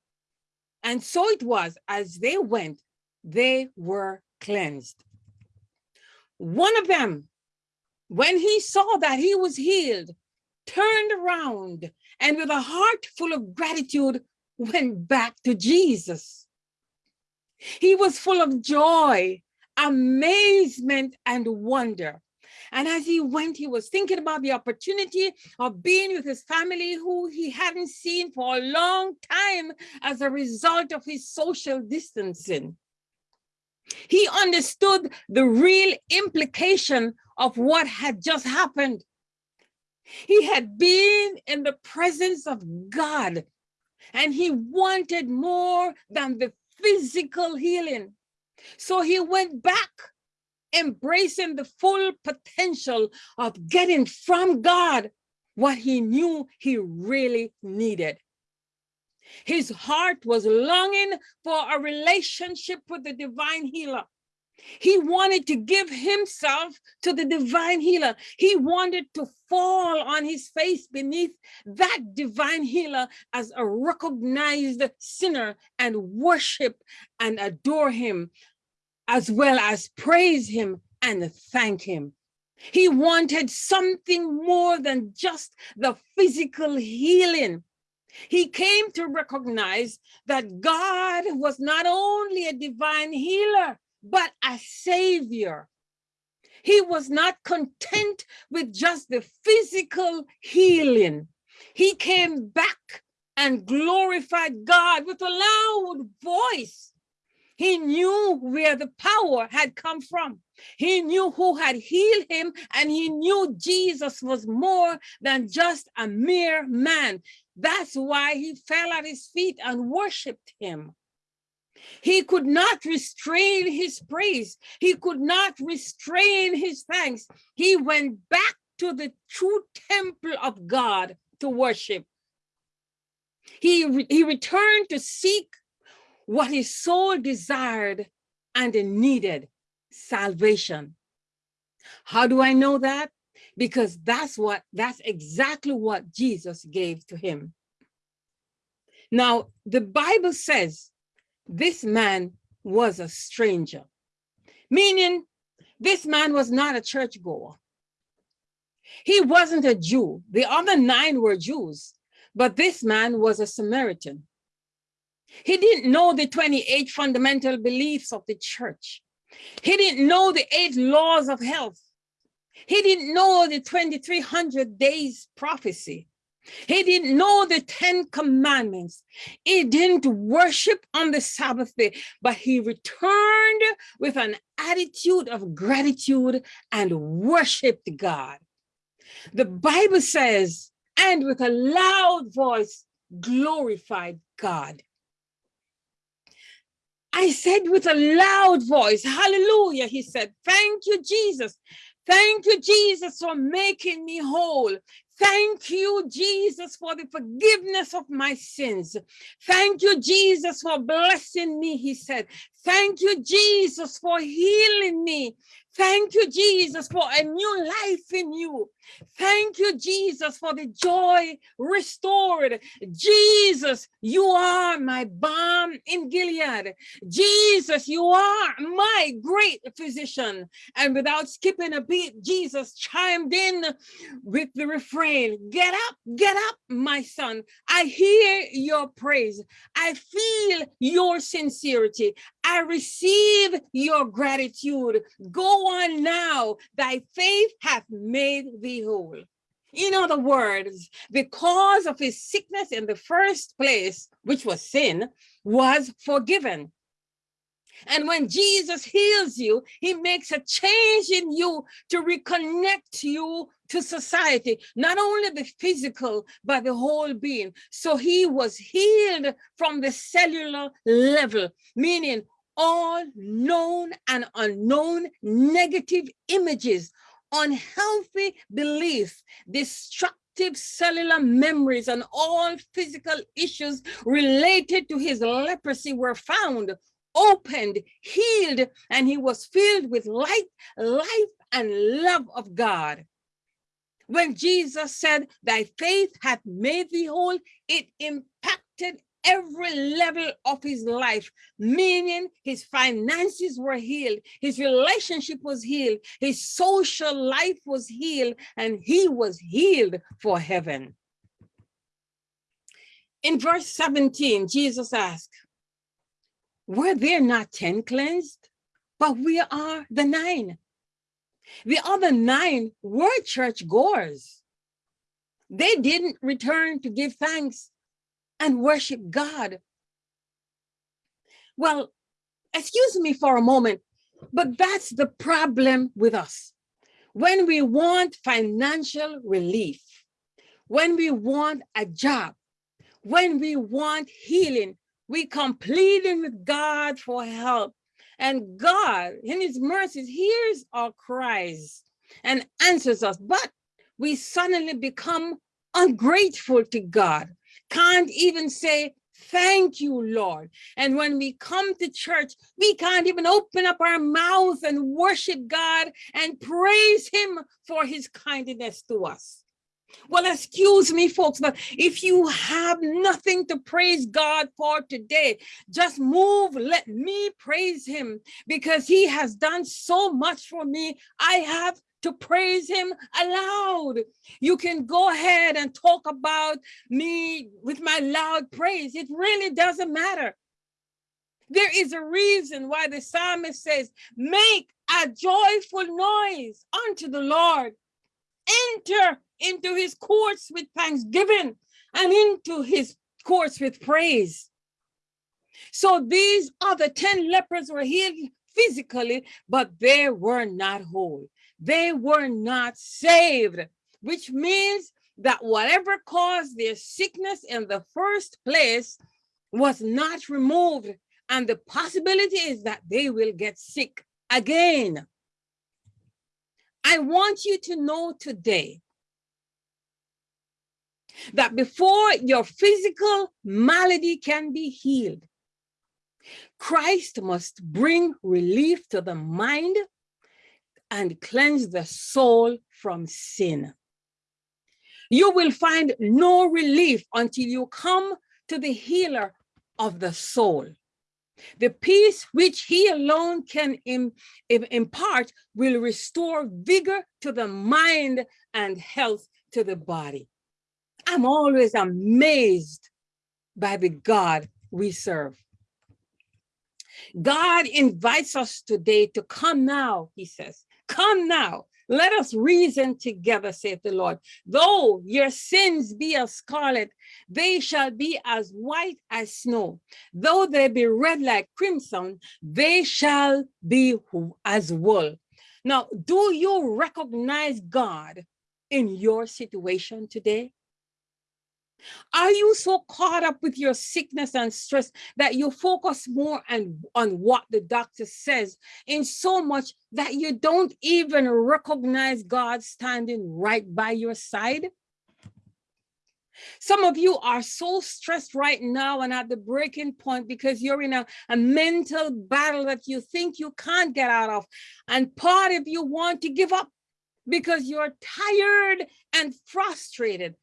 and so it was as they went, they were cleansed. One of them, when he saw that he was healed, turned around and with a heart full of gratitude went back to Jesus. He was full of joy, amazement, and wonder. And as he went, he was thinking about the opportunity of being with his family who he hadn't seen for a long time as a result of his social distancing. He understood the real implication of what had just happened. He had been in the presence of God and he wanted more than the physical healing. So he went back, embracing the full potential of getting from God what he knew he really needed. His heart was longing for a relationship with the divine healer. He wanted to give himself to the divine healer. He wanted to fall on his face beneath that divine healer as a recognized sinner and worship and adore him, as well as praise him and thank him. He wanted something more than just the physical healing. He came to recognize that God was not only a divine healer, but a savior. He was not content with just the physical healing. He came back and glorified God with a loud voice. He knew where the power had come from. He knew who had healed him, and he knew Jesus was more than just a mere man. That's why he fell at his feet and worshiped him. He could not restrain his praise. He could not restrain his thanks. He went back to the true temple of God to worship. He, he returned to seek what his soul desired and needed, salvation. How do I know that? Because that's what, that's exactly what Jesus gave to him. Now, the Bible says this man was a stranger, meaning this man was not a churchgoer. He wasn't a Jew. The other nine were Jews, but this man was a Samaritan. He didn't know the 28 fundamental beliefs of the church. He didn't know the eight laws of health. He didn't know the 2300 days prophecy. He didn't know the 10 commandments. He didn't worship on the Sabbath day, but he returned with an attitude of gratitude and worshiped God. The Bible says, and with a loud voice, glorified God. I said with a loud voice, hallelujah, he said, thank you, Jesus. Thank you, Jesus, for making me whole. Thank you, Jesus, for the forgiveness of my sins. Thank you, Jesus, for blessing me, he said. Thank you, Jesus, for healing me. Thank you, Jesus, for a new life in you. Thank you, Jesus, for the joy restored. Jesus, you are my balm in Gilead. Jesus, you are my great physician. And without skipping a beat, Jesus chimed in with the refrain, get up, get up, my son. I hear your praise. I feel your sincerity. I receive your gratitude. Go on now. Thy faith hath made thee whole. In other words, cause of his sickness in the first place, which was sin, was forgiven. And when Jesus heals you, he makes a change in you to reconnect you to society, not only the physical, but the whole being. So he was healed from the cellular level, meaning all known and unknown negative images, unhealthy beliefs, destructive cellular memories and all physical issues related to his leprosy were found, opened, healed, and he was filled with light, life, and love of God. When Jesus said, Thy faith hath made thee whole, it impacted every level of his life, meaning his finances were healed, his relationship was healed, his social life was healed, and he was healed for heaven. In verse 17, Jesus asked, Were there not 10 cleansed? But we are the nine. The other nine were church goers. They didn't return to give thanks and worship God. Well, excuse me for a moment, but that's the problem with us. When we want financial relief, when we want a job, when we want healing, we come pleading with God for help. And God, in his mercies, hears our cries and answers us. But we suddenly become ungrateful to God can't even say, thank you, Lord. And when we come to church, we can't even open up our mouth and worship God and praise him for his kindness to us. Well, excuse me, folks, but if you have nothing to praise God for today, just move, let me praise him because he has done so much for me. I have to praise him aloud. You can go ahead and talk about me with my loud praise. It really doesn't matter. There is a reason why the psalmist says, make a joyful noise unto the Lord. Enter into his courts with thanksgiving and into his courts with praise. So these other 10 lepers were healed physically, but they were not whole they were not saved, which means that whatever caused their sickness in the first place was not removed. And the possibility is that they will get sick again. I want you to know today that before your physical malady can be healed, Christ must bring relief to the mind, and cleanse the soul from sin. You will find no relief until you come to the healer of the soul. The peace which he alone can Im impart will restore vigor to the mind and health to the body. I'm always amazed by the God we serve. God invites us today to come now, he says, Come now, let us reason together, saith the Lord. Though your sins be as scarlet, they shall be as white as snow. Though they be red like crimson, they shall be as wool. Now, do you recognize God in your situation today? Are you so caught up with your sickness and stress that you focus more on, on what the doctor says in so much that you don't even recognize God standing right by your side? Some of you are so stressed right now and at the breaking point because you're in a, a mental battle that you think you can't get out of. And part of you want to give up because you're tired and frustrated.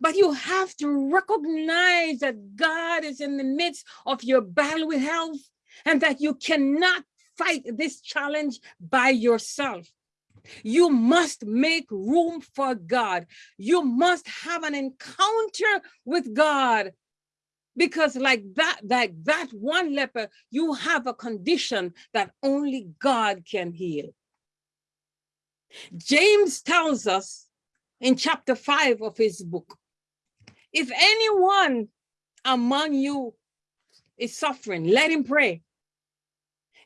But you have to recognize that God is in the midst of your battle with health and that you cannot fight this challenge by yourself. You must make room for God. You must have an encounter with God because like that, like that one leper, you have a condition that only God can heal. James tells us in chapter five of his book. If anyone among you is suffering, let him pray.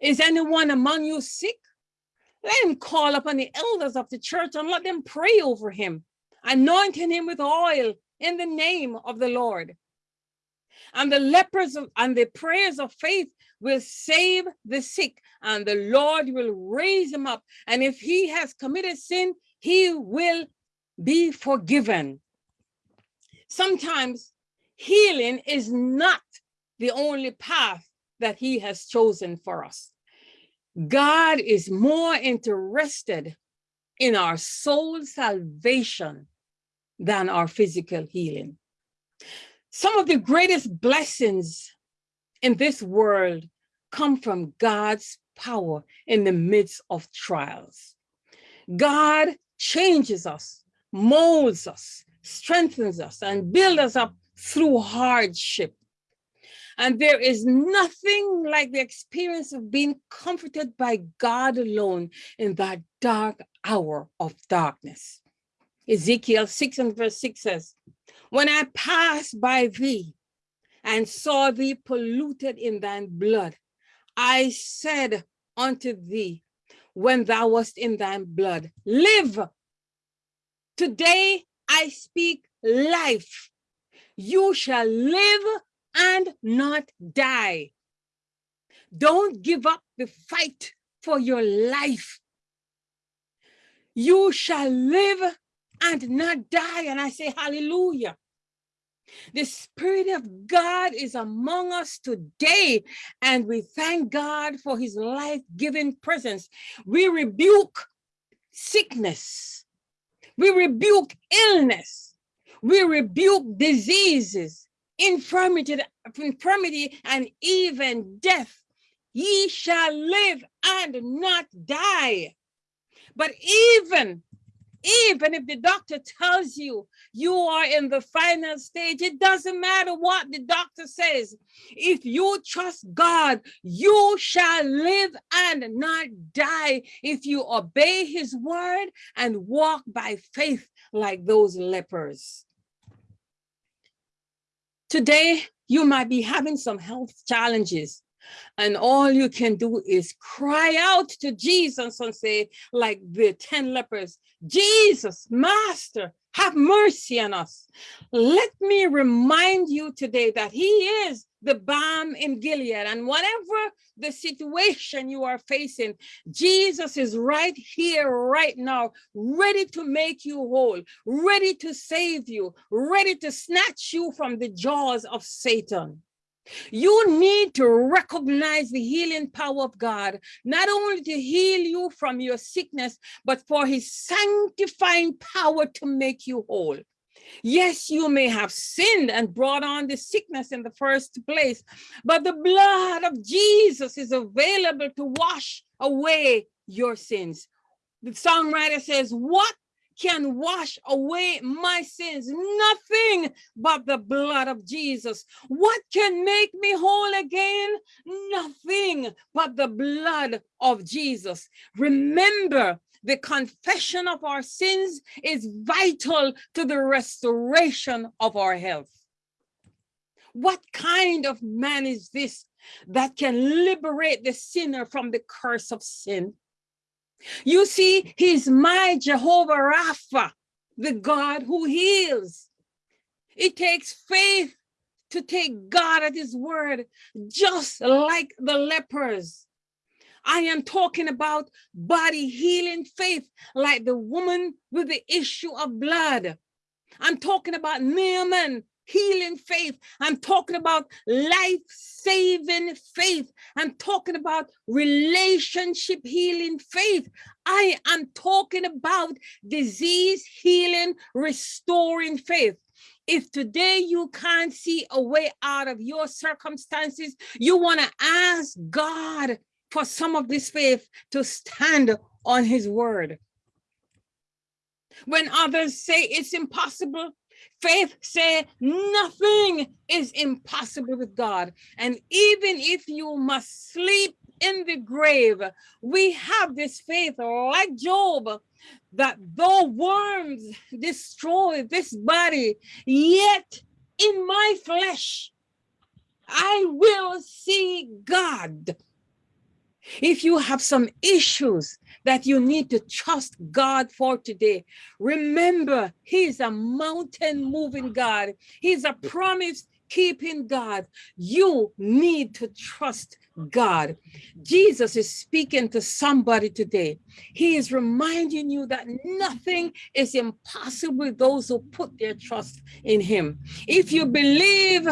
Is anyone among you sick? Let him call upon the elders of the church and let them pray over him, anointing him with oil in the name of the Lord. And the lepers of, and the prayers of faith will save the sick, and the Lord will raise him up. And if he has committed sin, he will be forgiven. Sometimes healing is not the only path that he has chosen for us. God is more interested in our soul salvation than our physical healing. Some of the greatest blessings in this world come from God's power in the midst of trials. God changes us, molds us, strengthens us, and builds us up through hardship. And there is nothing like the experience of being comforted by God alone in that dark hour of darkness. Ezekiel 6 and verse 6 says, When I passed by thee and saw thee polluted in thine blood, I said unto thee, when thou wast in thine blood, live. Today I speak life. You shall live and not die. Don't give up the fight for your life. You shall live and not die. And I say, hallelujah. The Spirit of God is among us today, and we thank God for his life-giving presence. We rebuke sickness. We rebuke illness. We rebuke diseases, infirmity, infirmity, and even death. Ye shall live and not die. But even even if the doctor tells you you are in the final stage, it doesn't matter what the doctor says. If you trust God, you shall live and not die if you obey his word and walk by faith like those lepers. Today, you might be having some health challenges and all you can do is cry out to Jesus and say, like the 10 lepers, Jesus, Master, have mercy on us. Let me remind you today that he is the balm in Gilead and whatever the situation you are facing, Jesus is right here, right now, ready to make you whole, ready to save you, ready to snatch you from the jaws of Satan. You need to recognize the healing power of God, not only to heal you from your sickness, but for his sanctifying power to make you whole. Yes, you may have sinned and brought on the sickness in the first place, but the blood of Jesus is available to wash away your sins. The songwriter says, what can wash away my sins. Nothing but the blood of Jesus. What can make me whole again? Nothing but the blood of Jesus. Remember, the confession of our sins is vital to the restoration of our health. What kind of man is this that can liberate the sinner from the curse of sin? You see, he's my Jehovah Rapha, the God who heals. It takes faith to take God at his word, just like the lepers. I am talking about body healing faith, like the woman with the issue of blood. I'm talking about Naaman healing faith. I'm talking about life-saving faith. I'm talking about relationship healing faith. I am talking about disease healing, restoring faith. If today you can't see a way out of your circumstances, you want to ask God for some of this faith to stand on his word. When others say it's impossible, Faith say nothing is impossible with God. And even if you must sleep in the grave, we have this faith like Job, that though worms destroy this body, yet in my flesh, I will see God. If you have some issues that you need to trust God for today, remember He's a mountain moving God. He's a promise keeping God, you need to trust God. Jesus is speaking to somebody today. He is reminding you that nothing is impossible with those who put their trust in him. If you believe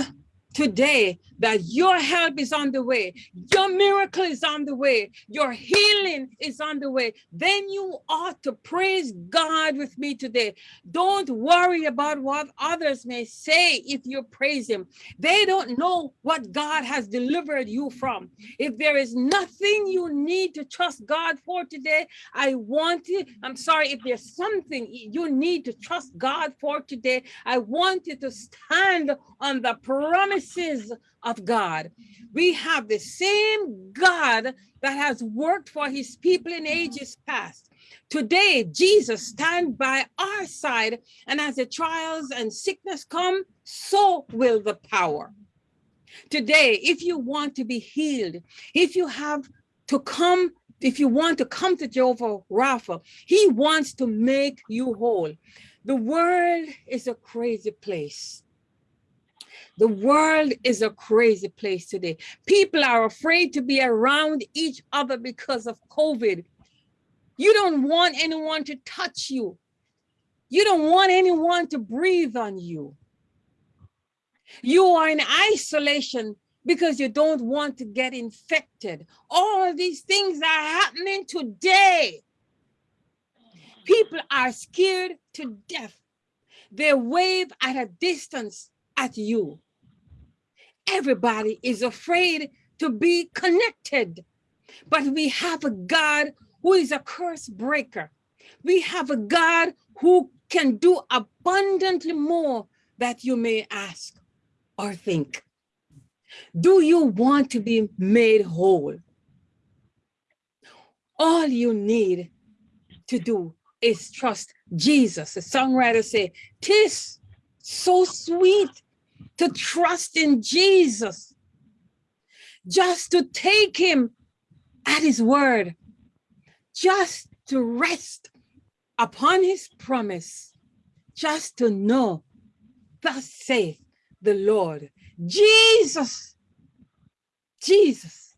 today that your help is on the way, your miracle is on the way, your healing is on the way, then you ought to praise God with me today. Don't worry about what others may say if you praise Him. They don't know what God has delivered you from. If there is nothing you need to trust God for today, I want you, I'm sorry, if there's something you need to trust God for today, I want you to stand on the promises of God. We have the same God that has worked for his people in ages past. Today, Jesus stands by our side, and as the trials and sickness come, so will the power. Today, if you want to be healed, if you have to come, if you want to come to Jehovah Rapha, he wants to make you whole. The world is a crazy place. The world is a crazy place today. People are afraid to be around each other because of COVID. You don't want anyone to touch you. You don't want anyone to breathe on you. You are in isolation because you don't want to get infected. All these things are happening today. People are scared to death. They wave at a distance at you. Everybody is afraid to be connected. But we have a God who is a curse breaker. We have a God who can do abundantly more that you may ask or think. Do you want to be made whole? All you need to do is trust Jesus. The songwriter said, "Tis so sweet to trust in Jesus, just to take him at his word, just to rest upon his promise, just to know, thus saith the Lord. Jesus, Jesus,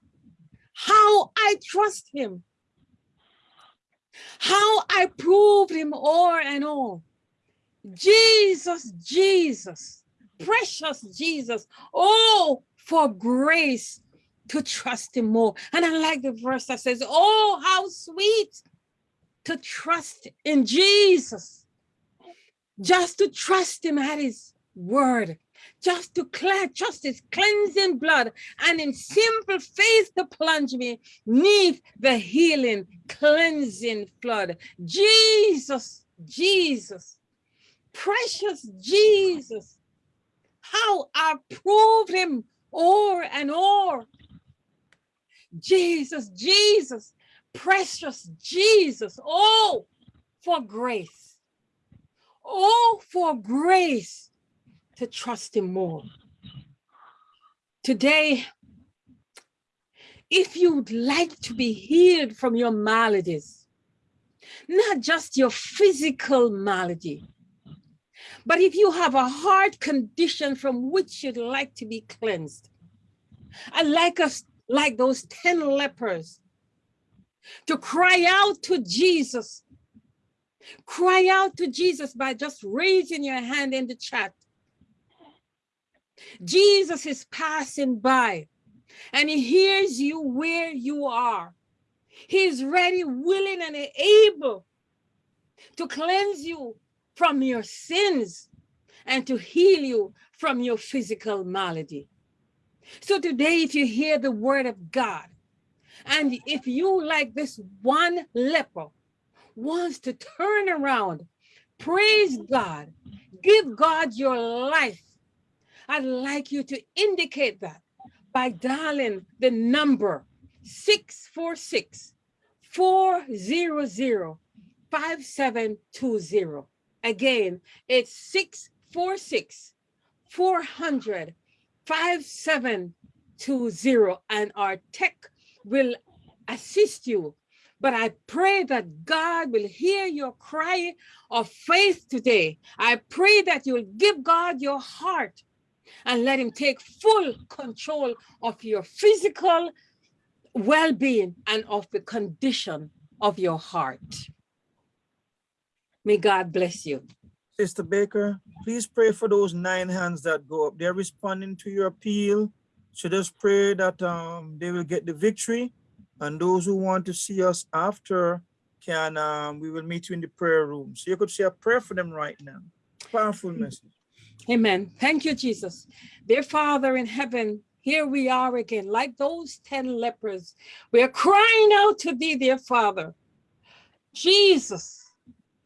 how I trust him, how I proved him o'er and o'er. Jesus, Jesus, precious Jesus. Oh, for grace to trust him more. And I like the verse that says, oh, how sweet to trust in Jesus. Just to trust him at his word, just to trust his cleansing blood, and in simple faith to plunge me neath the healing, cleansing flood. Jesus, Jesus, precious Jesus, how I proved him o'er and o'er. Jesus, Jesus, precious Jesus. Oh, for grace. Oh, for grace to trust him more. Today, if you'd like to be healed from your maladies, not just your physical malady, but if you have a heart condition from which you'd like to be cleansed, I like us, like those 10 lepers, to cry out to Jesus. Cry out to Jesus by just raising your hand in the chat. Jesus is passing by and he hears you where you are. He's ready, willing, and able to cleanse you from your sins and to heal you from your physical malady. So today, if you hear the word of God, and if you, like this one leper, wants to turn around, praise God, give God your life, I'd like you to indicate that by dialing the number 646 400 5720. Again, it's 646 400 5720 and our tech will assist you. But I pray that God will hear your cry of faith today. I pray that you'll give God your heart and let him take full control of your physical well-being and of the condition of your heart. May God bless you. Sister Baker, please pray for those nine hands that go up. They're responding to your appeal. So just pray that um, they will get the victory. And those who want to see us after can, um, we will meet you in the prayer room. So you could say a prayer for them right now. Powerful message. Amen. Thank you, Jesus. Dear Father in heaven, here we are again, like those 10 lepers. We are crying out to thee, dear Father. Jesus,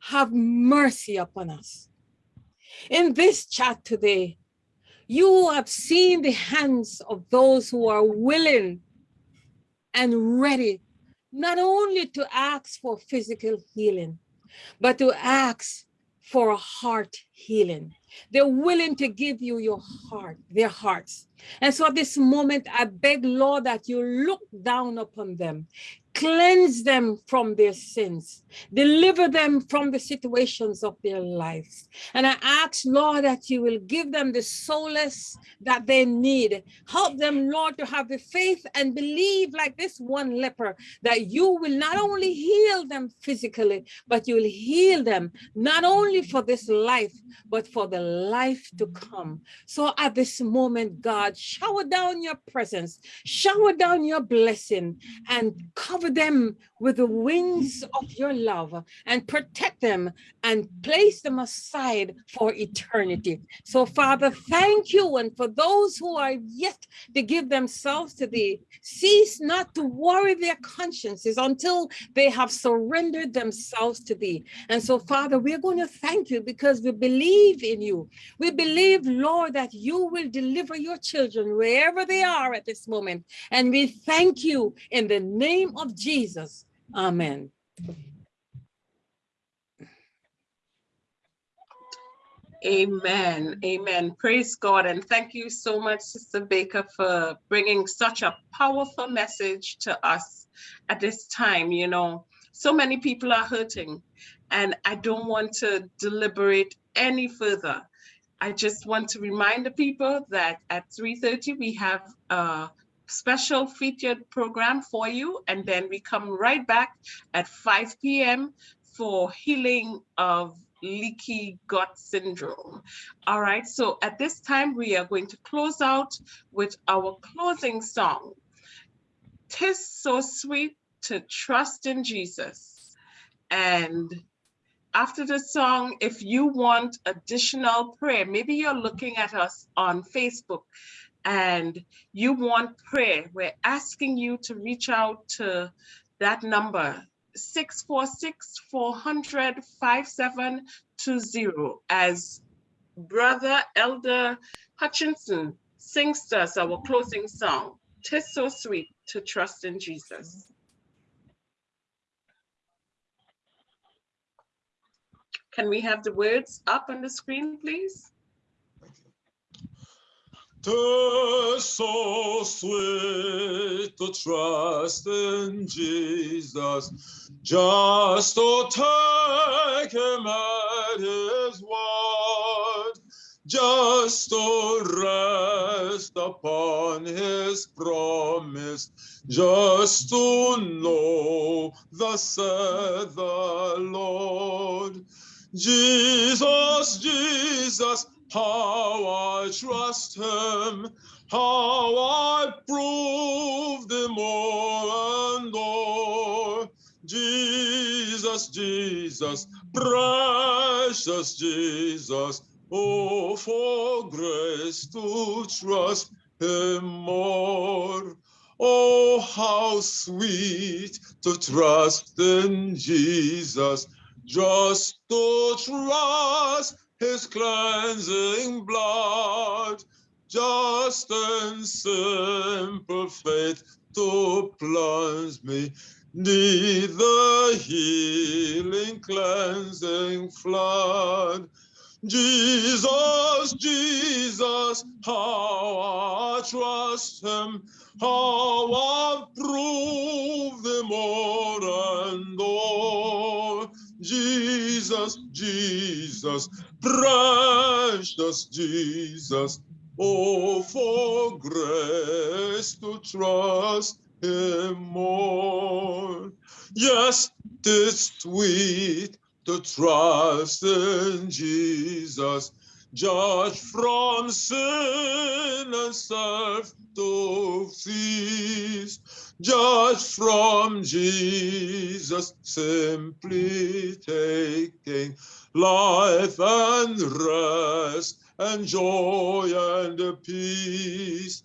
have mercy upon us. In this chat today, you have seen the hands of those who are willing and ready, not only to ask for physical healing, but to ask for a heart healing. They're willing to give you your heart, their hearts. And so at this moment, I beg, Lord, that you look down upon them, cleanse them from their sins, deliver them from the situations of their lives. And I ask, Lord, that you will give them the solace that they need. Help them, Lord, to have the faith and believe like this one leper, that you will not only heal them physically, but you will heal them, not only for this life, but for the life to come. So at this moment, God, shower down your presence, shower down your blessing, and cover them with the wings of your love and protect them and place them aside for eternity. So Father, thank you. And for those who are yet to give themselves to thee, cease not to worry their consciences until they have surrendered themselves to thee. And so Father, we're going to thank you because we believe in you. We believe, Lord, that you will deliver your children wherever they are at this moment. And we thank you in the name of Jesus. Amen. Amen. Amen. Praise God. And thank you so much, Sister Baker, for bringing such a powerful message to us at this time. You know, so many people are hurting, and I don't want to deliberate any further. I just want to remind the people that at 3.30 we have a special featured program for you, and then we come right back at 5 p.m. for healing of leaky gut syndrome. All right, so at this time, we are going to close out with our closing song. Tis so sweet to trust in Jesus. And after the song, if you want additional prayer, maybe you're looking at us on Facebook and you want prayer, we're asking you to reach out to that number, 646-400-5720 as Brother Elder Hutchinson sings to us our closing song, Tis So Sweet to Trust in Jesus. Can we have the words up on the screen, please? Tis so sweet to trust in Jesus, just to take him at his word, just to rest upon his promise, just to know the said the Lord. Jesus, Jesus, how I trust him, how I prove him more and more. Jesus, Jesus, precious Jesus, oh, for grace to trust him more. Oh, how sweet to trust in Jesus, just to trust his cleansing blood, just and simple faith to plunge me neath the healing cleansing flood. Jesus, Jesus, how I trust him, how I prove him more and more. Jesus, Jesus, precious Jesus, Oh, for grace to trust him more. Yes, tis sweet to trust in Jesus, judge from sin and serve to cease. Judge from Jesus, simply taking life and rest and joy and peace.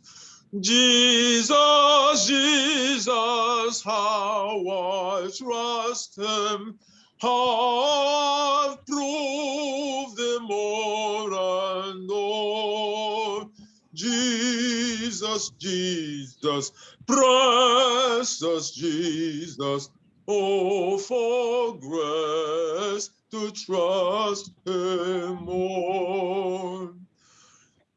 Jesus, Jesus, how I trust him, how I've proved him more and more. Jesus, Jesus, precious Jesus, oh, for grace to trust him more.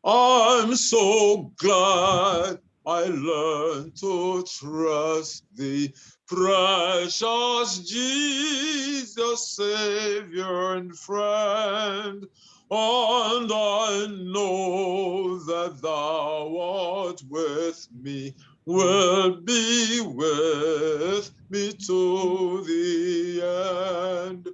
I'm so glad I learned to trust thee, precious Jesus, Savior and friend. And I know that thou art with me, will be with me to the end.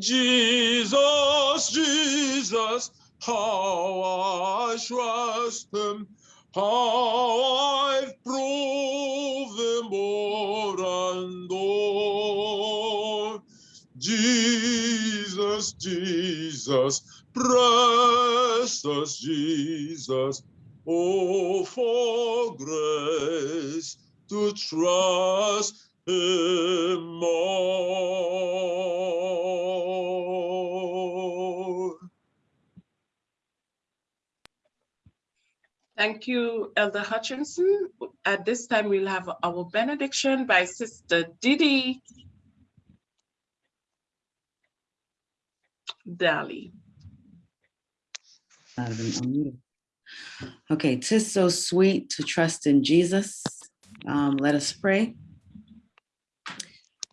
Jesus, Jesus, how I trust him, how I've proved him more and more. Jesus, Jesus, precious Jesus, oh, for grace to trust him more. Thank you, Elder Hutchinson. At this time, we'll have our benediction by Sister Didi Daly. Been unmuted. Okay, tis so sweet to trust in Jesus. Um, let us pray.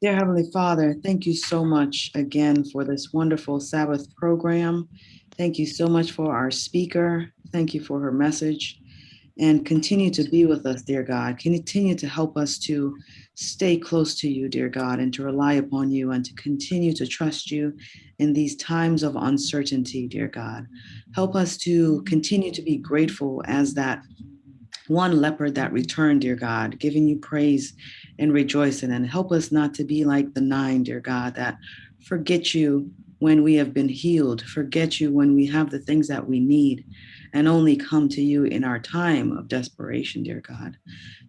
Dear Heavenly Father, thank you so much again for this wonderful Sabbath program. Thank you so much for our speaker. Thank you for her message. And continue to be with us, dear God. Continue to help us to stay close to you, dear God, and to rely upon you and to continue to trust you in these times of uncertainty, dear God. Help us to continue to be grateful as that one leopard that returned, dear God, giving you praise and rejoicing. And help us not to be like the nine, dear God, that forget you when we have been healed, forget you when we have the things that we need, and only come to you in our time of desperation, dear God.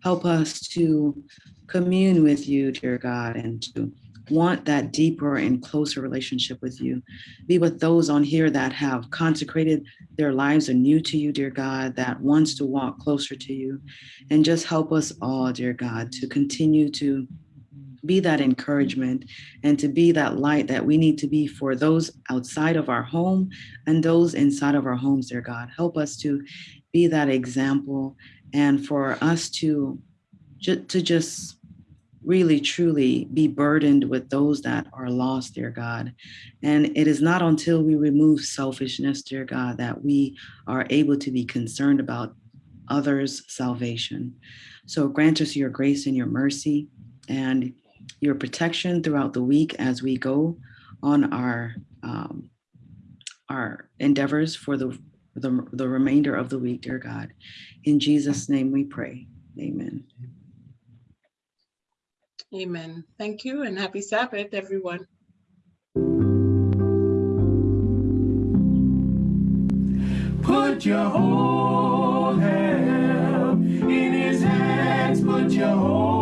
Help us to commune with you, dear God, and to want that deeper and closer relationship with you. Be with those on here that have consecrated their lives anew to you, dear God, that wants to walk closer to you. And just help us all, dear God, to continue to be that encouragement and to be that light that we need to be for those outside of our home and those inside of our homes, dear God. Help us to be that example and for us to, to just really truly be burdened with those that are lost, dear God. And it is not until we remove selfishness, dear God, that we are able to be concerned about others' salvation. So grant us your grace and your mercy and your protection throughout the week as we go on our um, our endeavors for the, the the remainder of the week, dear God. In Jesus' name we pray. Amen. Amen. Thank you and happy Sabbath, everyone. Put your whole help in his hands. Put your whole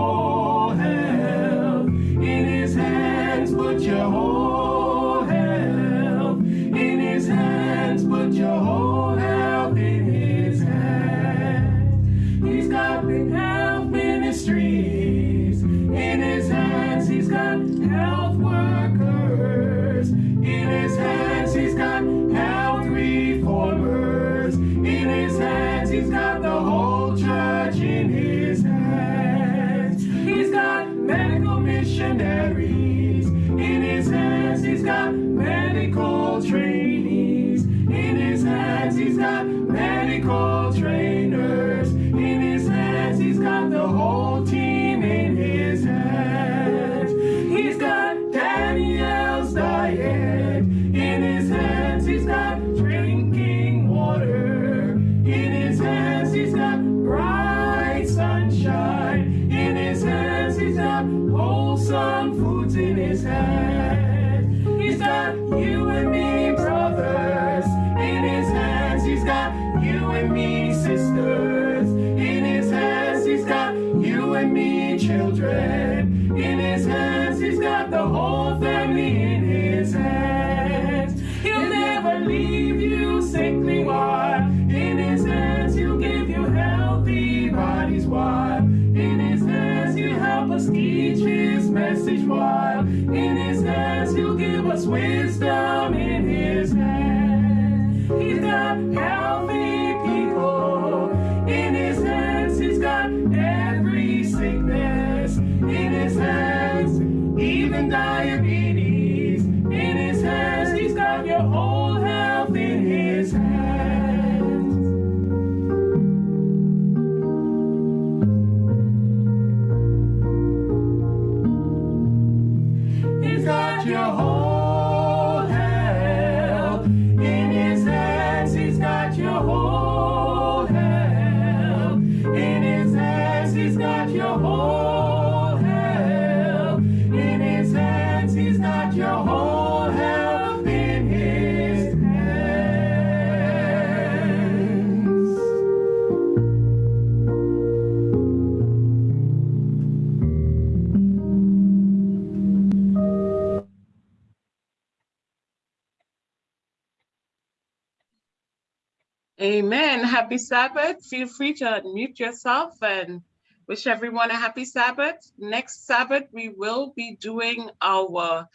Amen. Happy Sabbath. Feel free to unmute yourself and wish everyone a happy Sabbath. Next Sabbath, we will be doing our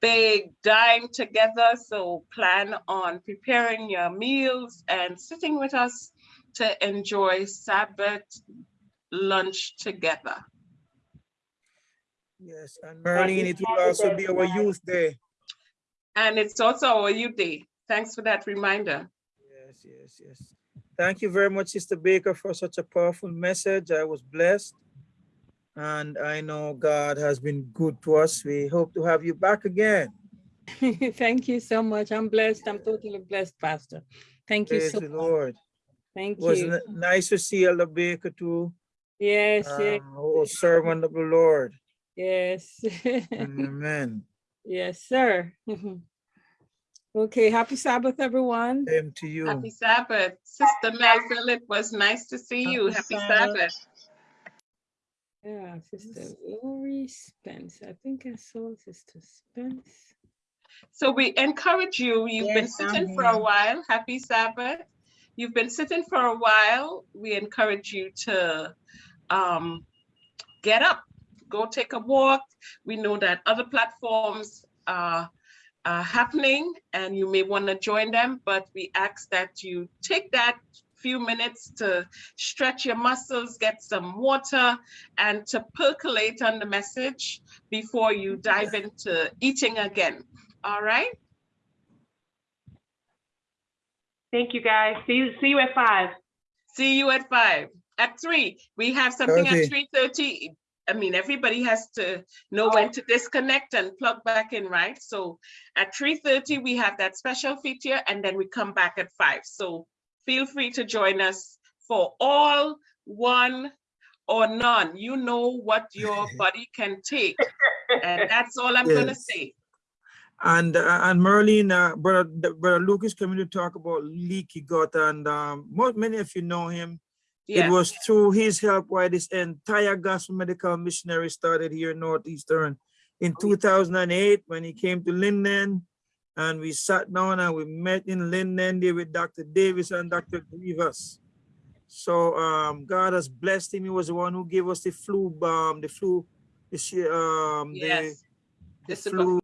big dine together. So plan on preparing your meals and sitting with us to enjoy Sabbath lunch together. Yes, and Marlene, it will also be our youth day. And it's also our youth day. Thanks for that reminder. Yes, yes, yes. Thank you very much, Sister Baker, for such a powerful message. I was blessed. And I know God has been good to us. We hope to have you back again. (laughs) Thank you so much. I'm blessed. I'm totally blessed, Pastor. Thank you so the much. Lord. Thank you. It was you. nice to see Elder Baker too. Yes, yes, um, who was servant of the Lord. yes. (laughs) Amen. Yes, sir. (laughs) Okay, happy Sabbath, everyone. Same to you. Happy Sabbath. Sister Melville, it was nice to see you. Happy Happy Sabbath. Sabbath. Yeah, Sister Lori Spence. I think I saw Sister Spence. So we encourage you, you've been Yes, I'm sitting for a while, happy Sabbath. You've been sitting for a while, we encourage you to um, get up, go take a walk. We know that other platforms are, are happening and you may want to join them, but we ask that you take that few minutes to stretch your muscles, get some water, and to percolate on the message before you dive into eating again. All right? Thank you, guys. See you, see you at five. See you at five. At three, we have something Okay. at three thirty. I mean, everybody has to know when to disconnect and plug back in, right? So at three thirty, we have that special feature and then we come back at five. So feel free to join us for all, one, or none. You know what your (laughs) body can take. And that's all I'm gonna say. And uh, and Merlin, uh, brother, the- brother Lucas coming to talk about leaky gut, and um, most many of you know him. It was through his help why this entire gospel medical missionary started here in Northeastern in 2008 when he came to Linden. And we sat down and we met in Linden there with Dr. Davis and Dr. Grievous. So um, God has blessed him. He was the one who gave us the flu bomb, the flu, the, um, Yes. the is flu